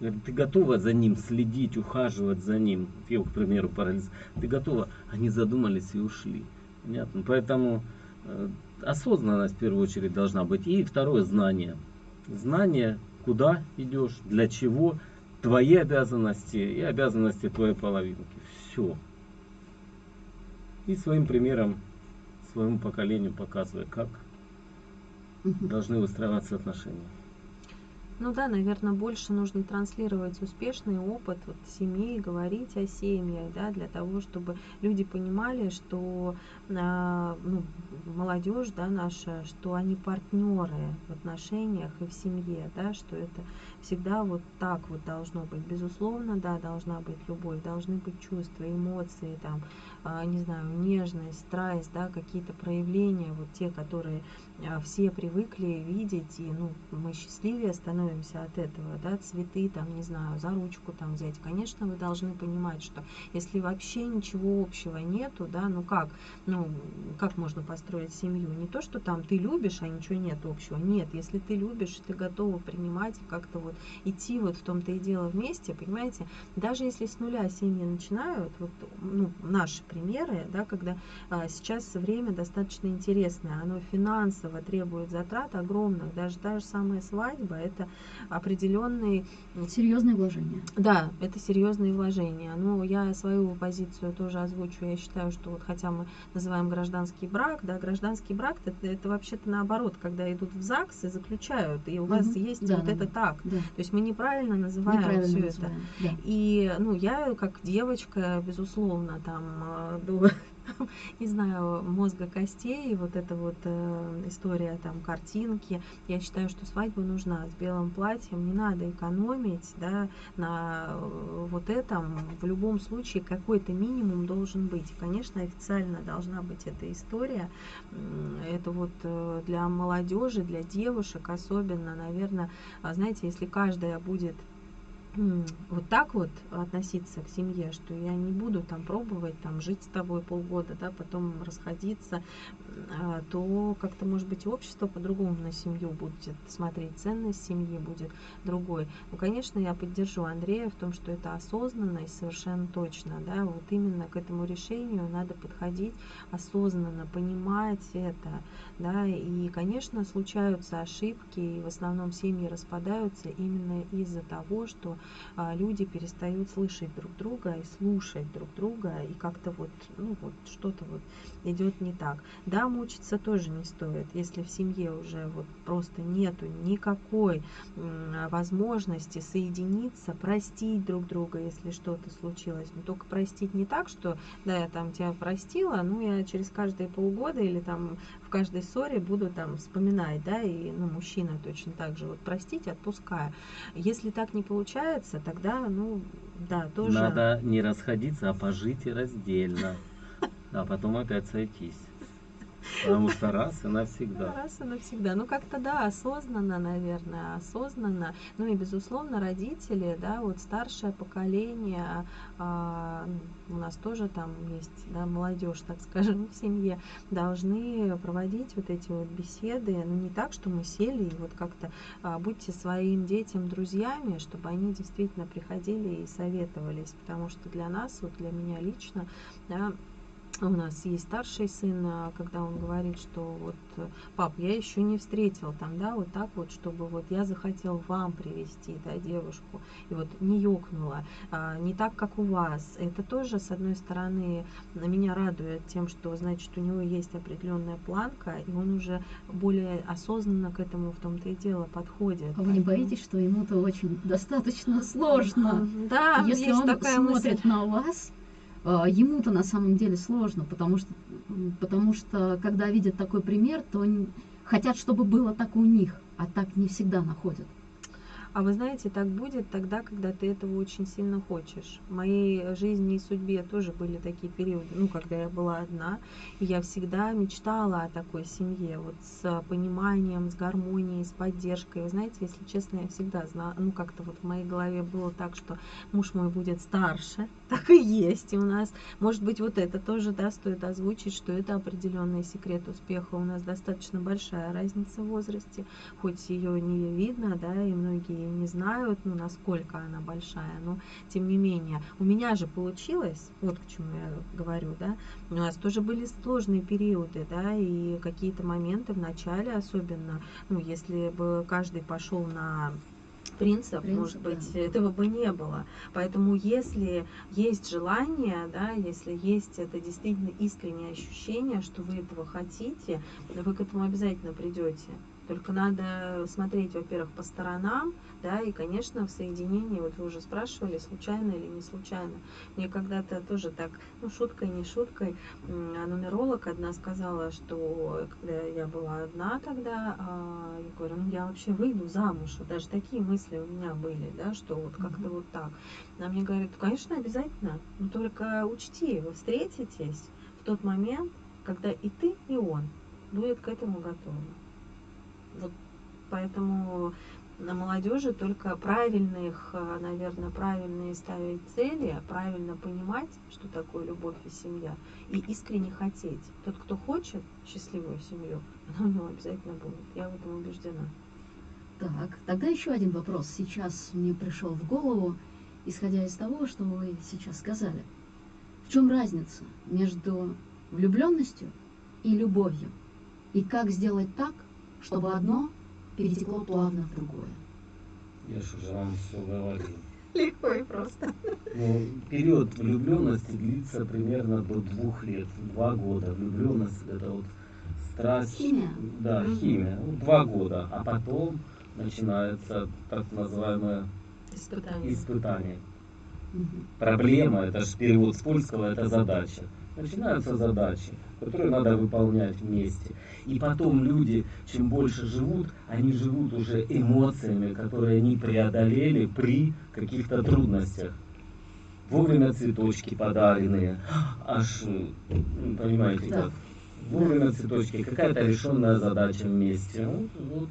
ты готова за ним следить, ухаживать за ним, его, к примеру, парализ, ты готова? Они задумались и ушли. Понятно? Поэтому э, осознанность в первую очередь должна быть. И второе, знание. Знание, куда идешь, для чего, твои обязанности и обязанности твоей половинки. Все. И своим примером своему поколению показывая, как должны выстраиваться отношения. Ну да, наверное, больше нужно транслировать успешный опыт вот, семьи, говорить о семьях, да, для того, чтобы люди понимали, что а, ну, молодежь, да, наша, что они партнеры в отношениях и в семье, да, что это всегда вот так вот должно быть. Безусловно, да, должна быть любовь, должны быть чувства, эмоции, там, а, не знаю, нежность, страсть, да, какие-то проявления, вот те, которые а, все привыкли видеть, и, ну, мы счастливее становимся от этого, да, цветы, там, не знаю, за ручку там взять. Конечно, вы должны понимать, что если вообще ничего общего нету, да, ну как, ну, как можно построить семью? Не то, что там ты любишь, а ничего нет общего. Нет, если ты любишь, ты готова принимать как-то вот идти вот в том-то и дело вместе, понимаете, даже если с нуля семьи начинают, вот, ну, наши примеры, да, когда а, сейчас время достаточно интересное, оно финансово требует затрат огромных, даже та же самая свадьба, это определенный... Серьезные вложения. Да, это серьезные вложения. Ну, я свою позицию тоже озвучу, я считаю, что вот хотя мы называем гражданский брак, да, гражданский брак это, это вообще-то наоборот, когда идут в ЗАГС и заключают, и у угу. вас есть да, вот да, это так. Да. То есть мы неправильно называем неправильно все называем, это. Да. И ну, я как девочка, безусловно, там э, до <laughs> не знаю, мозга костей, вот эта вот э, история там картинки. Я считаю, что свадьба нужна с белым платьем, не надо экономить, да, на э, вот этом. В любом случае какой-то минимум должен быть. конечно, официально должна быть эта история. Это вот э, для молодежи, для девушек особенно, наверное, а знаете, если каждая будет вот так вот относиться к семье, что я не буду там пробовать там жить с тобой полгода, да, потом расходиться, а, то как-то, может быть, общество по-другому на семью будет смотреть, ценность семьи будет другой. Ну, конечно, я поддержу Андрея в том, что это осознанность совершенно точно, да, вот именно к этому решению надо подходить осознанно, понимать это, да, и, конечно, случаются ошибки, и в основном семьи распадаются именно из-за того, что люди перестают слышать друг друга и слушать друг друга, и как-то вот, ну вот что-то вот идет не так. Да, мучиться тоже не стоит, если в семье уже вот просто нету никакой возможности соединиться, простить друг друга, если что-то случилось. Но только простить не так, что да, я там тебя простила, ну я через каждые полгода или там каждой ссоре буду там вспоминать, да, и ну, мужчина точно так же, вот простить, отпуская. Если так не получается, тогда, ну, да, тоже... Надо не расходиться, а пожить и раздельно, <laughs> а потом опять сойтись. Потому что раз и навсегда. Раз и навсегда. Ну, как-то, да, осознанно, наверное, осознанно. Ну и, безусловно, родители, да, вот старшее поколение, а, у нас тоже там есть, да, молодежь, так скажем, <laughs> в семье, должны проводить вот эти вот беседы, ну, не так, что мы сели и вот как-то а, будьте своим детям друзьями, чтобы они действительно приходили и советовались, потому что для нас, вот для меня лично, да, у нас есть старший сын, а, когда он говорит, что вот, пап, я еще не встретил там, да, вот так вот, чтобы вот я захотел вам привести, да, девушку, и вот не ёкнула, а, не так, как у вас. Это тоже, с одной стороны, меня радует тем, что, значит, у него есть определенная планка, и он уже более осознанно к этому в том-то и дело подходит. А вы не боитесь, что ему-то очень достаточно сложно? Да, если он такая смотрит мысль. на вас, ему-то на самом деле сложно, потому что, потому что когда видят такой пример, то хотят, чтобы было так у них, а так не всегда находят. А вы знаете, так будет тогда, когда ты этого очень сильно хочешь. В моей жизни и судьбе тоже были такие периоды, ну, когда я была одна, и я всегда мечтала о такой семье, вот с пониманием, с гармонией, с поддержкой. Вы знаете, если честно, я всегда знала, ну, как-то вот в моей голове было так, что муж мой будет старше, <laughs> так и есть у нас. Может быть, вот это тоже, да, стоит озвучить, что это определенный секрет успеха. У нас достаточно большая разница в возрасте, хоть ее не видно, да, и многие не знают, ну, насколько она большая, но тем не менее. У меня же получилось, вот к чему я говорю, да, у нас тоже были сложные периоды, да, и какие-то моменты в начале особенно, ну, если бы каждый пошел на принцип, Принцип, может быть, да. этого бы не было. Поэтому если есть желание, да, если есть это действительно искреннее ощущение, что вы этого хотите, вы к этому обязательно придете. Только надо смотреть, во-первых, по сторонам, да, и, конечно, в соединении, вот вы уже спрашивали, случайно или не случайно. Мне когда-то тоже так, ну, шуткой, не шуткой, а нумеролог одна сказала, что когда я была одна тогда, а, я говорю, ну, я вообще выйду замуж. Вот даже такие мысли у меня были, да, что вот как-то вот так. Она мне говорит, «Ну, конечно, обязательно, но только учти, вы встретитесь в тот момент, когда и ты, и он будет к этому готовы. Вот поэтому на молодежи только правильных, наверное, правильные ставить цели, правильно понимать, что такое любовь и семья, и искренне хотеть. Тот, кто хочет счастливую семью, <laughs> она у него обязательно будет. Я в этом убеждена. Так, тогда еще один вопрос сейчас мне пришел в голову, исходя из того, что вы сейчас сказали. В чем разница между влюбленностью и любовью? И как сделать так, чтобы одно перетекло плавно в другое? Я же уже вам все говорил. Легко и просто. Ну, период влюбленности длится примерно до двух лет, два года. Влюбленность это вот страсть. Химия? Да, Мгм. химия. Ну, два года. А потом начинается так называемое Испытание. испытание. Мгм. Проблема, это же перевод с польского, это задача. Начинаются задачи, которые надо выполнять вместе. И потом люди, чем больше живут, они живут уже эмоциями, которые они преодолели при каких-то трудностях. Вовремя цветочки подаренные, аж, ну, понимаете Да. как, вовремя цветочки, какая-то решенная задача вместе. Вот, вот.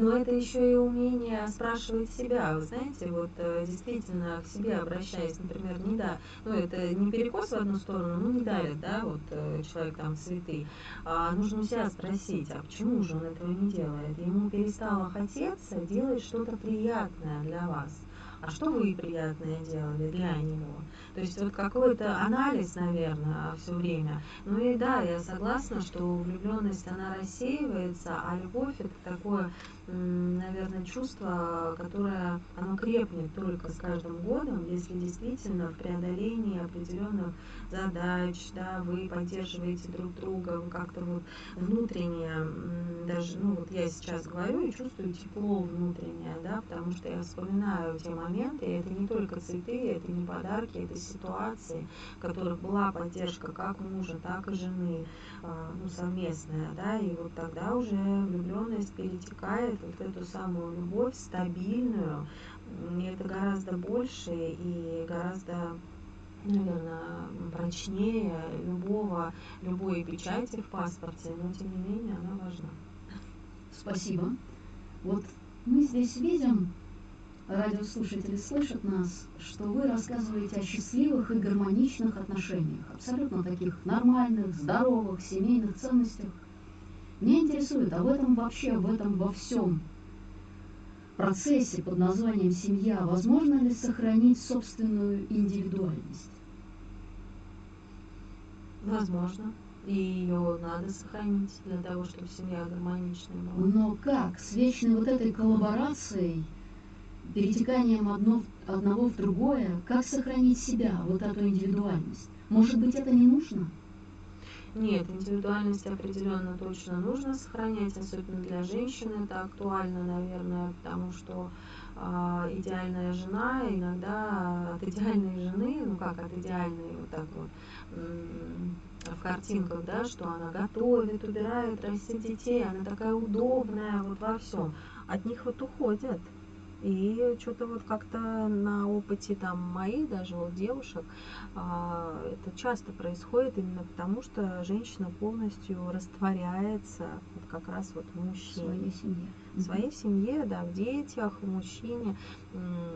Но это еще и умение спрашивать себя. Вы знаете, вот э, действительно к себе обращаясь, например, не да, ну это не перекос в одну сторону, ну не дарит, да, вот э, человек там цветы, а нужно у себя спросить, а почему же он этого не делает? Ему перестало хотеться делать что-то приятное для вас. А что вы приятное делали для него? То есть вот какой-то анализ, наверное, все время. Ну и да, я согласна, что влюбленность, она рассеивается, а любовь это такое наверное, чувство, которое оно крепнет только с каждым годом, если действительно в преодолении определенных задач, да, вы поддерживаете друг друга, вы как-то вот внутренне, даже, ну вот я сейчас говорю и чувствую тепло внутреннее, да, потому что я вспоминаю те моменты, и это не только цветы, это не подарки, это ситуации, в которых была поддержка как мужа, так и жены, а, ну, совместная, да, и вот тогда уже влюбленность перетекает вот в эту самую любовь стабильную, и это гораздо больше и гораздо наверное, прочнее любого, любой печати в паспорте, но тем не менее она важна. Спасибо. Вот мы здесь видим, радиослушатели слышат нас, что вы рассказываете о счастливых и гармоничных отношениях, абсолютно таких нормальных, здоровых, семейных ценностях. Меня интересует, а в этом вообще, в этом во всем процессе под названием семья, возможно ли сохранить собственную индивидуальность? Возможно. И ее надо сохранить для того, чтобы семья гармоничная была. Но как? С вечной вот этой коллаборацией, перетеканием одно, одного в другое, как сохранить себя, вот эту индивидуальность? Может быть, это не нужно? Нет, индивидуальность определенно точно нужно сохранять, особенно для женщин это актуально, наверное, потому что а, идеальная жена иногда от идеальной жены, ну как от идеальной, вот так вот, в картинках, да, что она готовит, убирает, растит детей, она такая удобная вот во всем. от них вот уходят. И что-то вот как-то на опыте там моих даже вот девушек а, это часто происходит именно потому, что женщина полностью растворяется вот как раз вот в мужчине. В своей семье. В своей семье, да, в детях, в мужчине.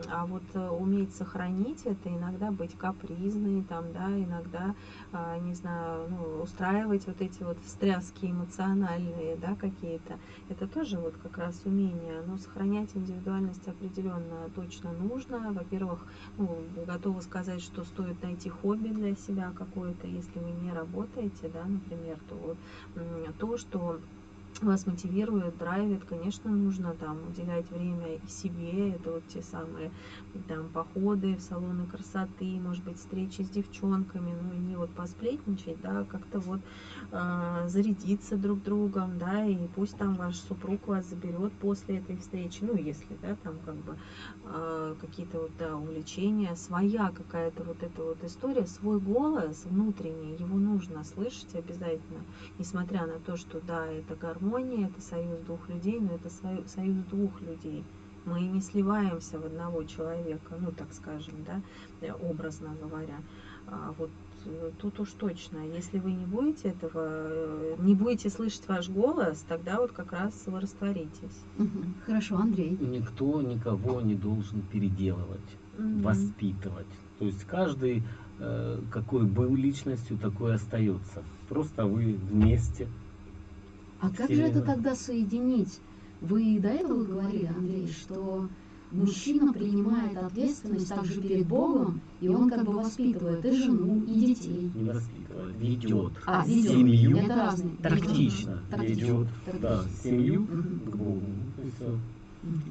А вот э, уметь сохранить это, иногда быть капризной, там, да, иногда, а, не знаю, ну, устраивать вот эти вот встряски эмоциональные, да, какие-то. Это тоже вот как раз умение. Но сохранять индивидуальность определенно точно нужно. Во-первых, ну, готова сказать, что стоит найти хобби для себя какое-то, если вы не работаете, да, например, то вот то, что вас мотивирует, драйвит, конечно, нужно там уделять время и себе, это вот те самые там походы в салоны красоты, может быть, встречи с девчонками, ну, не вот посплетничать, да, как-то вот э, зарядиться друг другом, да, и пусть там ваш супруг вас заберет после этой встречи, ну, если, да, там как бы э, какие-то вот, да, увлечения, своя какая-то вот эта вот история, свой голос внутренний, его нужно слышать обязательно, несмотря на то, что, да, это гармония, гармония это союз двух людей, но это союз двух людей. Мы не сливаемся в одного человека, ну так скажем, да, э, образно говоря. А вот э, тут уж точно, если вы не будете этого, э, не будете слышать ваш голос, тогда вот как раз вы растворитесь. Хорошо, Андрей. Никто никого не должен переделывать, угу. воспитывать. То есть каждый, какой был личностью, такой остается. Просто вы вместе а как же это тогда соединить? Вы до этого говорили, Андрей, что мужчина принимает ответственность также перед Богом, и он как бы воспитывает и жену, и детей. Не воспитывает, ведет. А, ведет. Семью это разные. тактично, ведет да, семью угу. к Богу.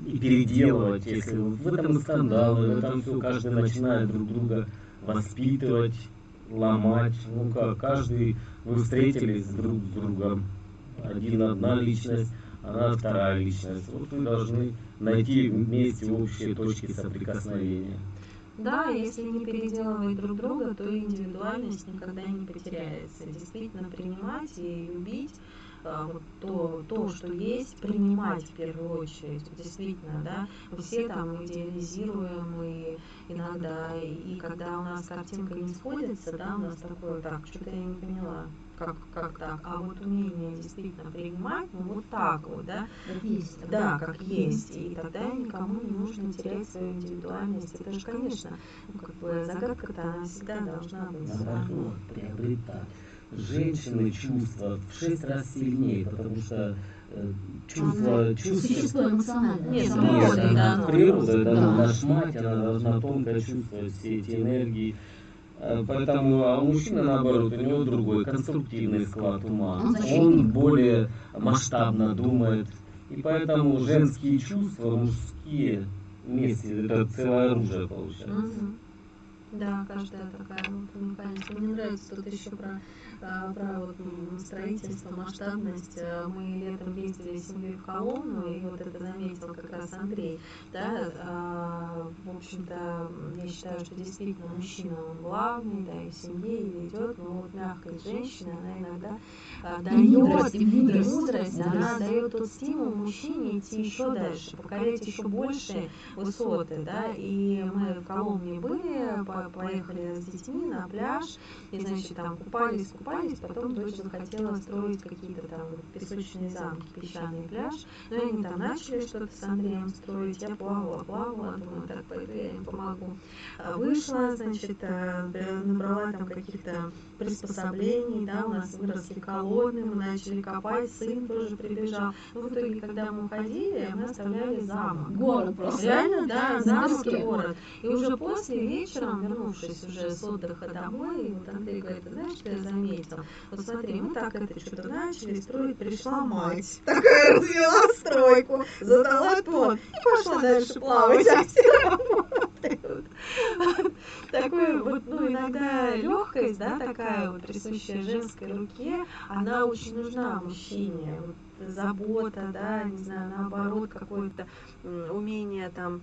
И переделывать, если в этом скандалы, в этом все, каждый начинает друг друга воспитывать, ломать. Ну как, каждый, вы встретились друг с другом, один одна личность, она вторая личность. Вот вы должны найти вместе общие точки соприкосновения. Да, если не переделывать друг друга, то индивидуальность никогда не потеряется. Действительно принимать и любить вот то, то, что есть, принимать в первую очередь. Действительно, да, все там идеализируем и иногда, и когда у нас картинка не сходится, да, у нас такое, так, что-то я не поняла, как, как так, а вот умение действительно принимать, ну вот так вот, да, как есть, да, как есть, и тогда никому не нужно терять свою индивидуальность. Это же, конечно, ну, как бы загадка-то она всегда должна быть. Наоборот, приобретать. Женщины чувства в шесть раз сильнее, потому что э, чувство, чувство... Существо эмоциональное. Нет, природа, да. Природа, это да. наша мать, она должна тонко чувствовать все эти энергии, поэтому а у мужчины, наоборот, у него другой конструктивный склад ума. Он более масштабно думает. И поэтому женские чувства, мужские вместе, это целое оружие получается. Да, каждая такая вот уникальность. Мне нравится тут еще про а, про вот строительство, масштабность. Э, мы летом ездили с семьей в Коломну, и вот это заметил как раз Андрей. Да, а, в общем-то, я считаю, что действительно мужчина, он главный, да, и в семье, и ведет, но вот мягкость женщины, она иногда дает, мудрость, мудрость, мудрость, она дает тот стимул мужчине идти еще дальше, покорять еще большие высоты, да, и мы в Коломне были, поехали с детьми на пляж, и, значит, там купались, купались, купались, потом дочь захотела строить какие-то там песочные замки, песчаный пляж. Ну, и они там начали что-то с Андреем строить. Я плавала, плавала, думаю, так, пойду я им помогу. А вышла, значит, э, набрала там каких-то приспособлений, да, у нас выросли колонны, мы начали копать, сын тоже прибежал. Ну, в итоге, когда мы уходили, мы оставляли замок. Город просто. Реально, да, замок и город. И уже после вечером, вернувшись уже с отдыха домой, вот Андрей говорит, знаешь, что я заметил? Заметил. Вот смотри, мы так это что-то начали строить, пришла мать, <laughs> такая развела стройку, задала тон и пошла дальше плавать, а все работают. Такое вот, ну, иногда легкость, да, такая вот присущая женской руке, она очень нужна мужчине. Вот забота, да, не знаю, наоборот, какое-то умение там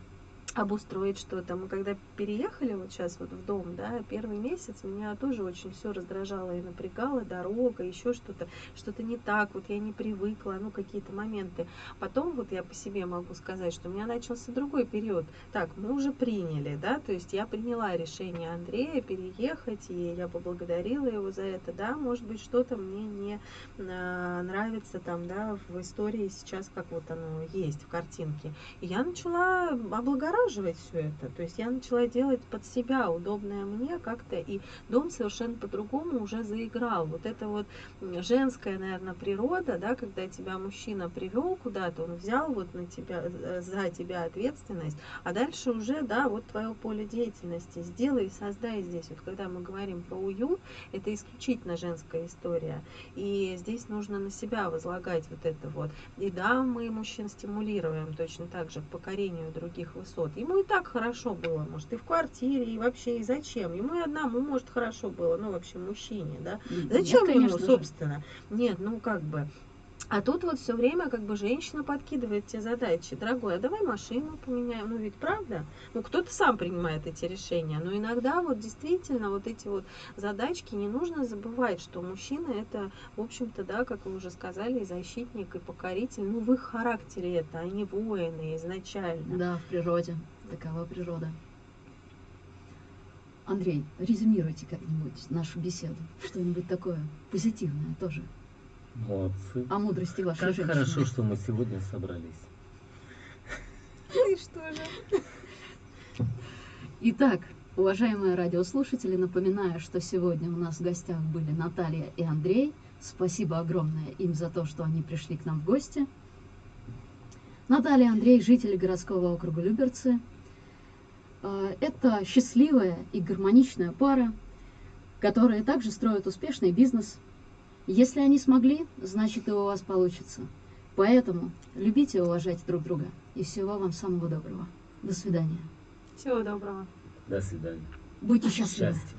обустроить что-то. Мы когда переехали вот сейчас вот в дом, да, первый месяц меня тоже очень все раздражало и напрягало, дорога, еще что-то, что-то не так, вот я не привыкла, ну какие-то моменты. Потом вот я по себе могу сказать, что у меня начался другой период. Так, мы уже приняли, да, то есть я приняла решение Андрея переехать, и я поблагодарила его за это, да, может быть, что-то мне не а, нравится там, да, в истории сейчас, как вот оно есть в картинке. И я начала облагораживать обнаруживать все это. То есть я начала делать под себя удобное мне как-то, и дом совершенно по-другому уже заиграл. Вот это вот женская, наверное, природа, да, когда тебя мужчина привел куда-то, он взял вот на тебя, э, за тебя ответственность, а дальше уже, да, вот твое поле деятельности. Сделай, создай здесь. Вот когда мы говорим про уют, это исключительно женская история. И здесь нужно на себя возлагать вот это вот. И да, мы мужчин стимулируем точно так же к покорению других высот. Ему и так хорошо было, может, и в квартире, и вообще, и зачем? Ему и одному, может, хорошо было, ну, вообще, мужчине, да? Зачем Нет, ему, собственно? Нет, ну, как бы, а тут вот все время как бы женщина подкидывает те задачи. Дорогой, а давай машину поменяем. Ну ведь правда? Ну кто-то сам принимает эти решения. Но иногда вот действительно вот эти вот задачки не нужно забывать, что мужчина это, в общем-то, да, как вы уже сказали, и защитник, и покоритель. Ну в их характере это, они воины изначально. Да, в природе. Такова природа. Андрей, резюмируйте как-нибудь нашу беседу. Что-нибудь такое позитивное тоже. Молодцы. О мудрости вашей как женщины. хорошо, что мы сегодня собрались. Ну и что же? Итак, уважаемые радиослушатели, напоминаю, что сегодня у нас в гостях были Наталья и Андрей. Спасибо огромное им за то, что они пришли к нам в гости. Наталья и Андрей, жители городского округа Люберцы. А, это счастливая и гармоничная пара, которая также строит успешный бизнес – если они смогли, значит и у вас получится. Поэтому любите и уважайте друг друга. И всего вам самого доброго. До свидания. Всего доброго. До свидания. Будьте счастливы. Счастья.